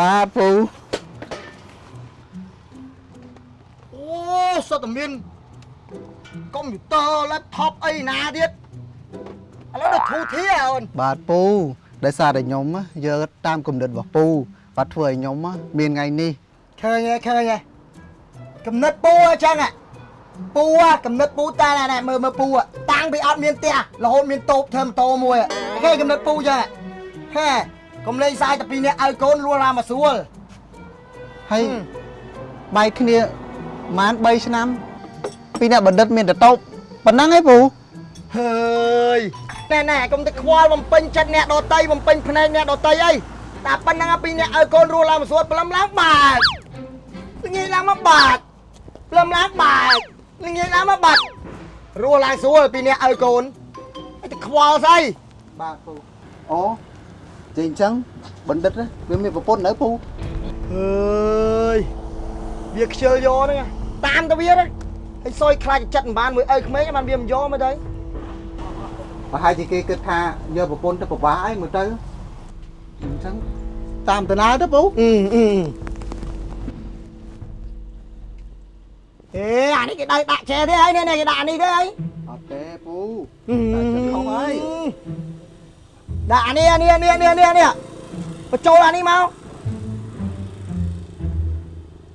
បាទពូអូសុទ្ធតែមានកុំព្យូទ័រ laptop អីណាទៀតឥឡូវដល់ធូធាអូនបាទពូដោយសារតែខ្ញុំណាយកតាមគំនិតរបស់ពូបាទធ្វើឲ្យខ្ញុំណាមានថ្ងៃនេះឃើញហ៎ឃើញហ៎កំណត់ពូអញ្ចឹងហ៎ពូហ៎កំណត់ពូតែណែមើលមើលពូហ៎តាំងពីអត់មានផ្ទះរហូតមានតូបធ្វើម៉ូតូមួយហ៎គេកំណត់ពូអញ្ចឹង ហ៎កុំលេងសាយតែពីរនាក់ឲ្យកូនលួរឡាមកស្រួលហើយបែកគ្នាប្រហែល3ឆ្នាំ ពីអ្នកបណ្ឌិតមានតែតូបប៉ុណ្ណឹងឯងពូហើយណែណែកុំទៅខ្វល់បំពេញចិត្តអ្នកដតីបំពេញភ្នែកអ្នកដតីអីតែប៉ុណ្ណឹងពីរនាក់ឲ្យកូនរស់ឡើងមកស្រួលព្រលឹមឡើងបាតល្ងាចឡើងមកបាតព្រលឹមឡើងបាតល្ងាចឡើងមកបាត់រស់ឡើងស្រួលពីរនាក់ឲ្យកូនឲ្យទៅខ្វល់ស្អីបាទពូអូ ចេះអញ្ចឹងបណ្ឌិតណាវាមានប្រពន្ធនៅពូអើយវាខ្ជិលយកហ្នឹងតាមទៅវាហ្នឹងហើយសយខ្លាចចិត្តមិនបានមួយឪក្មេងបានវាមិនយកមកទៅប្រហែលជាគេគិតថាយកប្រពន្ធទៅប្រវាសអីមើលទៅអញ្ចឹងតាមតាណាទៅពូអឺអឺអេអានេះគេដៅដាក់ចែទេហើយនេះគេដាក់អានេះទេហើយអត់ទេពូតែចិត្តខំហើយ ដាក់អានេះអានេះអានេះអានេះអានេះអានេះបញ្ចូលអានេះមក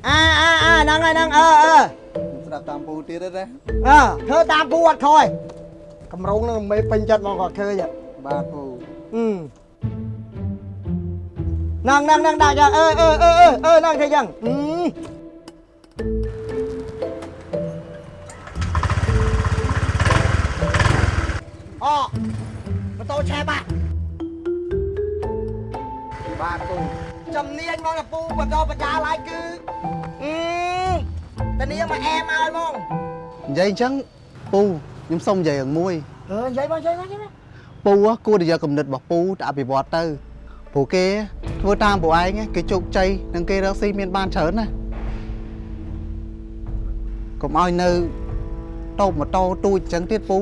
អាអាអាហ្នឹងហើយហ្នឹងអឺអឺស្ដាប់តាមពូទៀតទេណាអើធ្វើតាមពូអត់ខ້ອຍកម្រងនឹងមេពេញចិត្តមកគាត់ឃើញបាទពូអឺហ្នឹងហ្នឹងហ្នឹងដាក់យ៉ាងអឺអឺអឺអឺអឺហ្នឹងធ្វើយ៉ាងអឺអូម៉ូតូឆែបាក់ បាទពូចំនួនមកពូបន្តបញ្ញាឡើយគឺអឺតានាងមកអែមឲ្យហ្មងនិយាយអញ្ចឹងពូខ្ញុំសុំនិយាយរឿងមួយអឺនិយាយមកនិយាយមកនិយាយមកពូហ៎គួរតែយកគំនិតរបស់ពូទៅអភិវឌ្ឍទៅព្រោះគេធ្វើតាមពួកឯងគេជោគជ័យនិងគេរកស៊ីមានបានច្រើនណាកុំឲ្យនៅតូបម៉ូតូទូចអញ្ចឹងទៀតពូ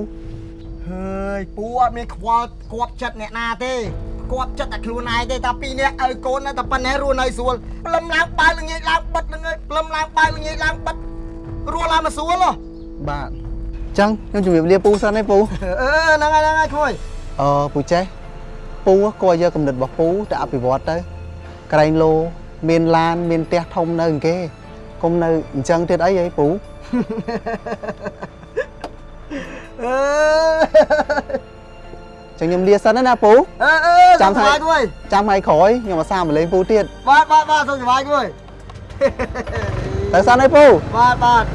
ហើយពូអត់មានខ្វល់គាត់ចិត្តអ្នកណាទេ គាត់ចិត្តតែខ្លួនឯងទេតែពីរនាក់ឲ្យកូននៅតែប៉ុណ្ណេះរស់នៅស្រួលផ្លឹមឡើងបើល្ងាចឡើងបិទល្ងាចផ្លឹមឡើងបើល្ងាចឡើងបិទរស់ឡើងមកស្រួលហ៎បាទអញ្ចឹងខ្ញុំជម្រាបលាពូសិនឯងពូអឺហ្នឹងហើយហ្នឹងហើយគួយអឺពូចេះពូគួរយកគំនិតរបស់ពូទៅអភិវឌ្ឍទៅក្រែងលោមានឡានមានផ្ទះធំនៅអង្គគេកុំនៅអញ្ចឹងទៀតអីហីពូអឺ ចឹងខ្ញុំលាសិនណាពូអឺអឺចាំចាំថ្ងៃថ្ងៃគួយចាំថ្ងៃក្រោយខ្ញុំអាសាមកលេងពូទៀតបាទបាទបាទសុខសប្បាយគួយទៅសិនឯងពូបាទបាទ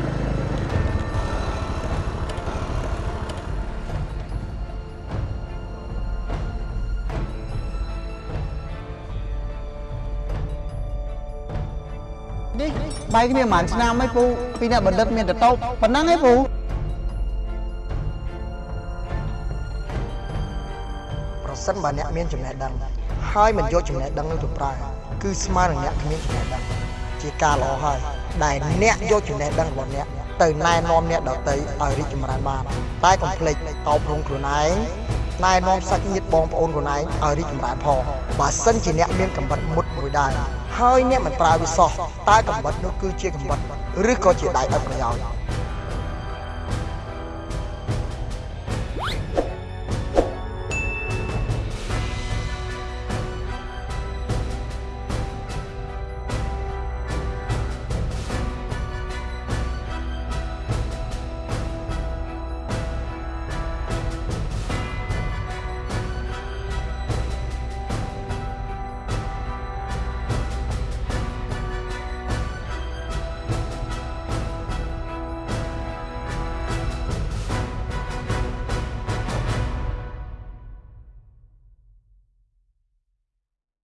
នេះបែកគ្នាប្រហែលឆ្នាំឯងពូពីអ្នកបណ្ឌិតមានតែតោបប៉ុណ្ណឹងឯងពូ សិនបើអ្នកមានចំណេះដឹងហើយមិនយកចំណេះដឹងនោះទៅប្រើគឺស្មើនឹងអ្នកគ្មានចំណេះដឹងជាការល្អហើយដែលអ្នកយកចំណេះដឹងរបស់អ្នកទៅណែនាំអ្នកដទៃឲ្យរីកចម្រើនបានតែកុំភ្លេចអប់រំខ្លួនឯងណែនាំសាច់ញាតិបងប្អូនខ្លួនឯងឲ្យរីកចម្រើនផងបើសិនជាអ្នកមានកំបិតមុតមួយដែរហើយអ្នកមិនប្រើវាសោះតើកំបិតនោះគឺជាកំបិតឬក៏ជាដៃអត់ប្រយោជន៍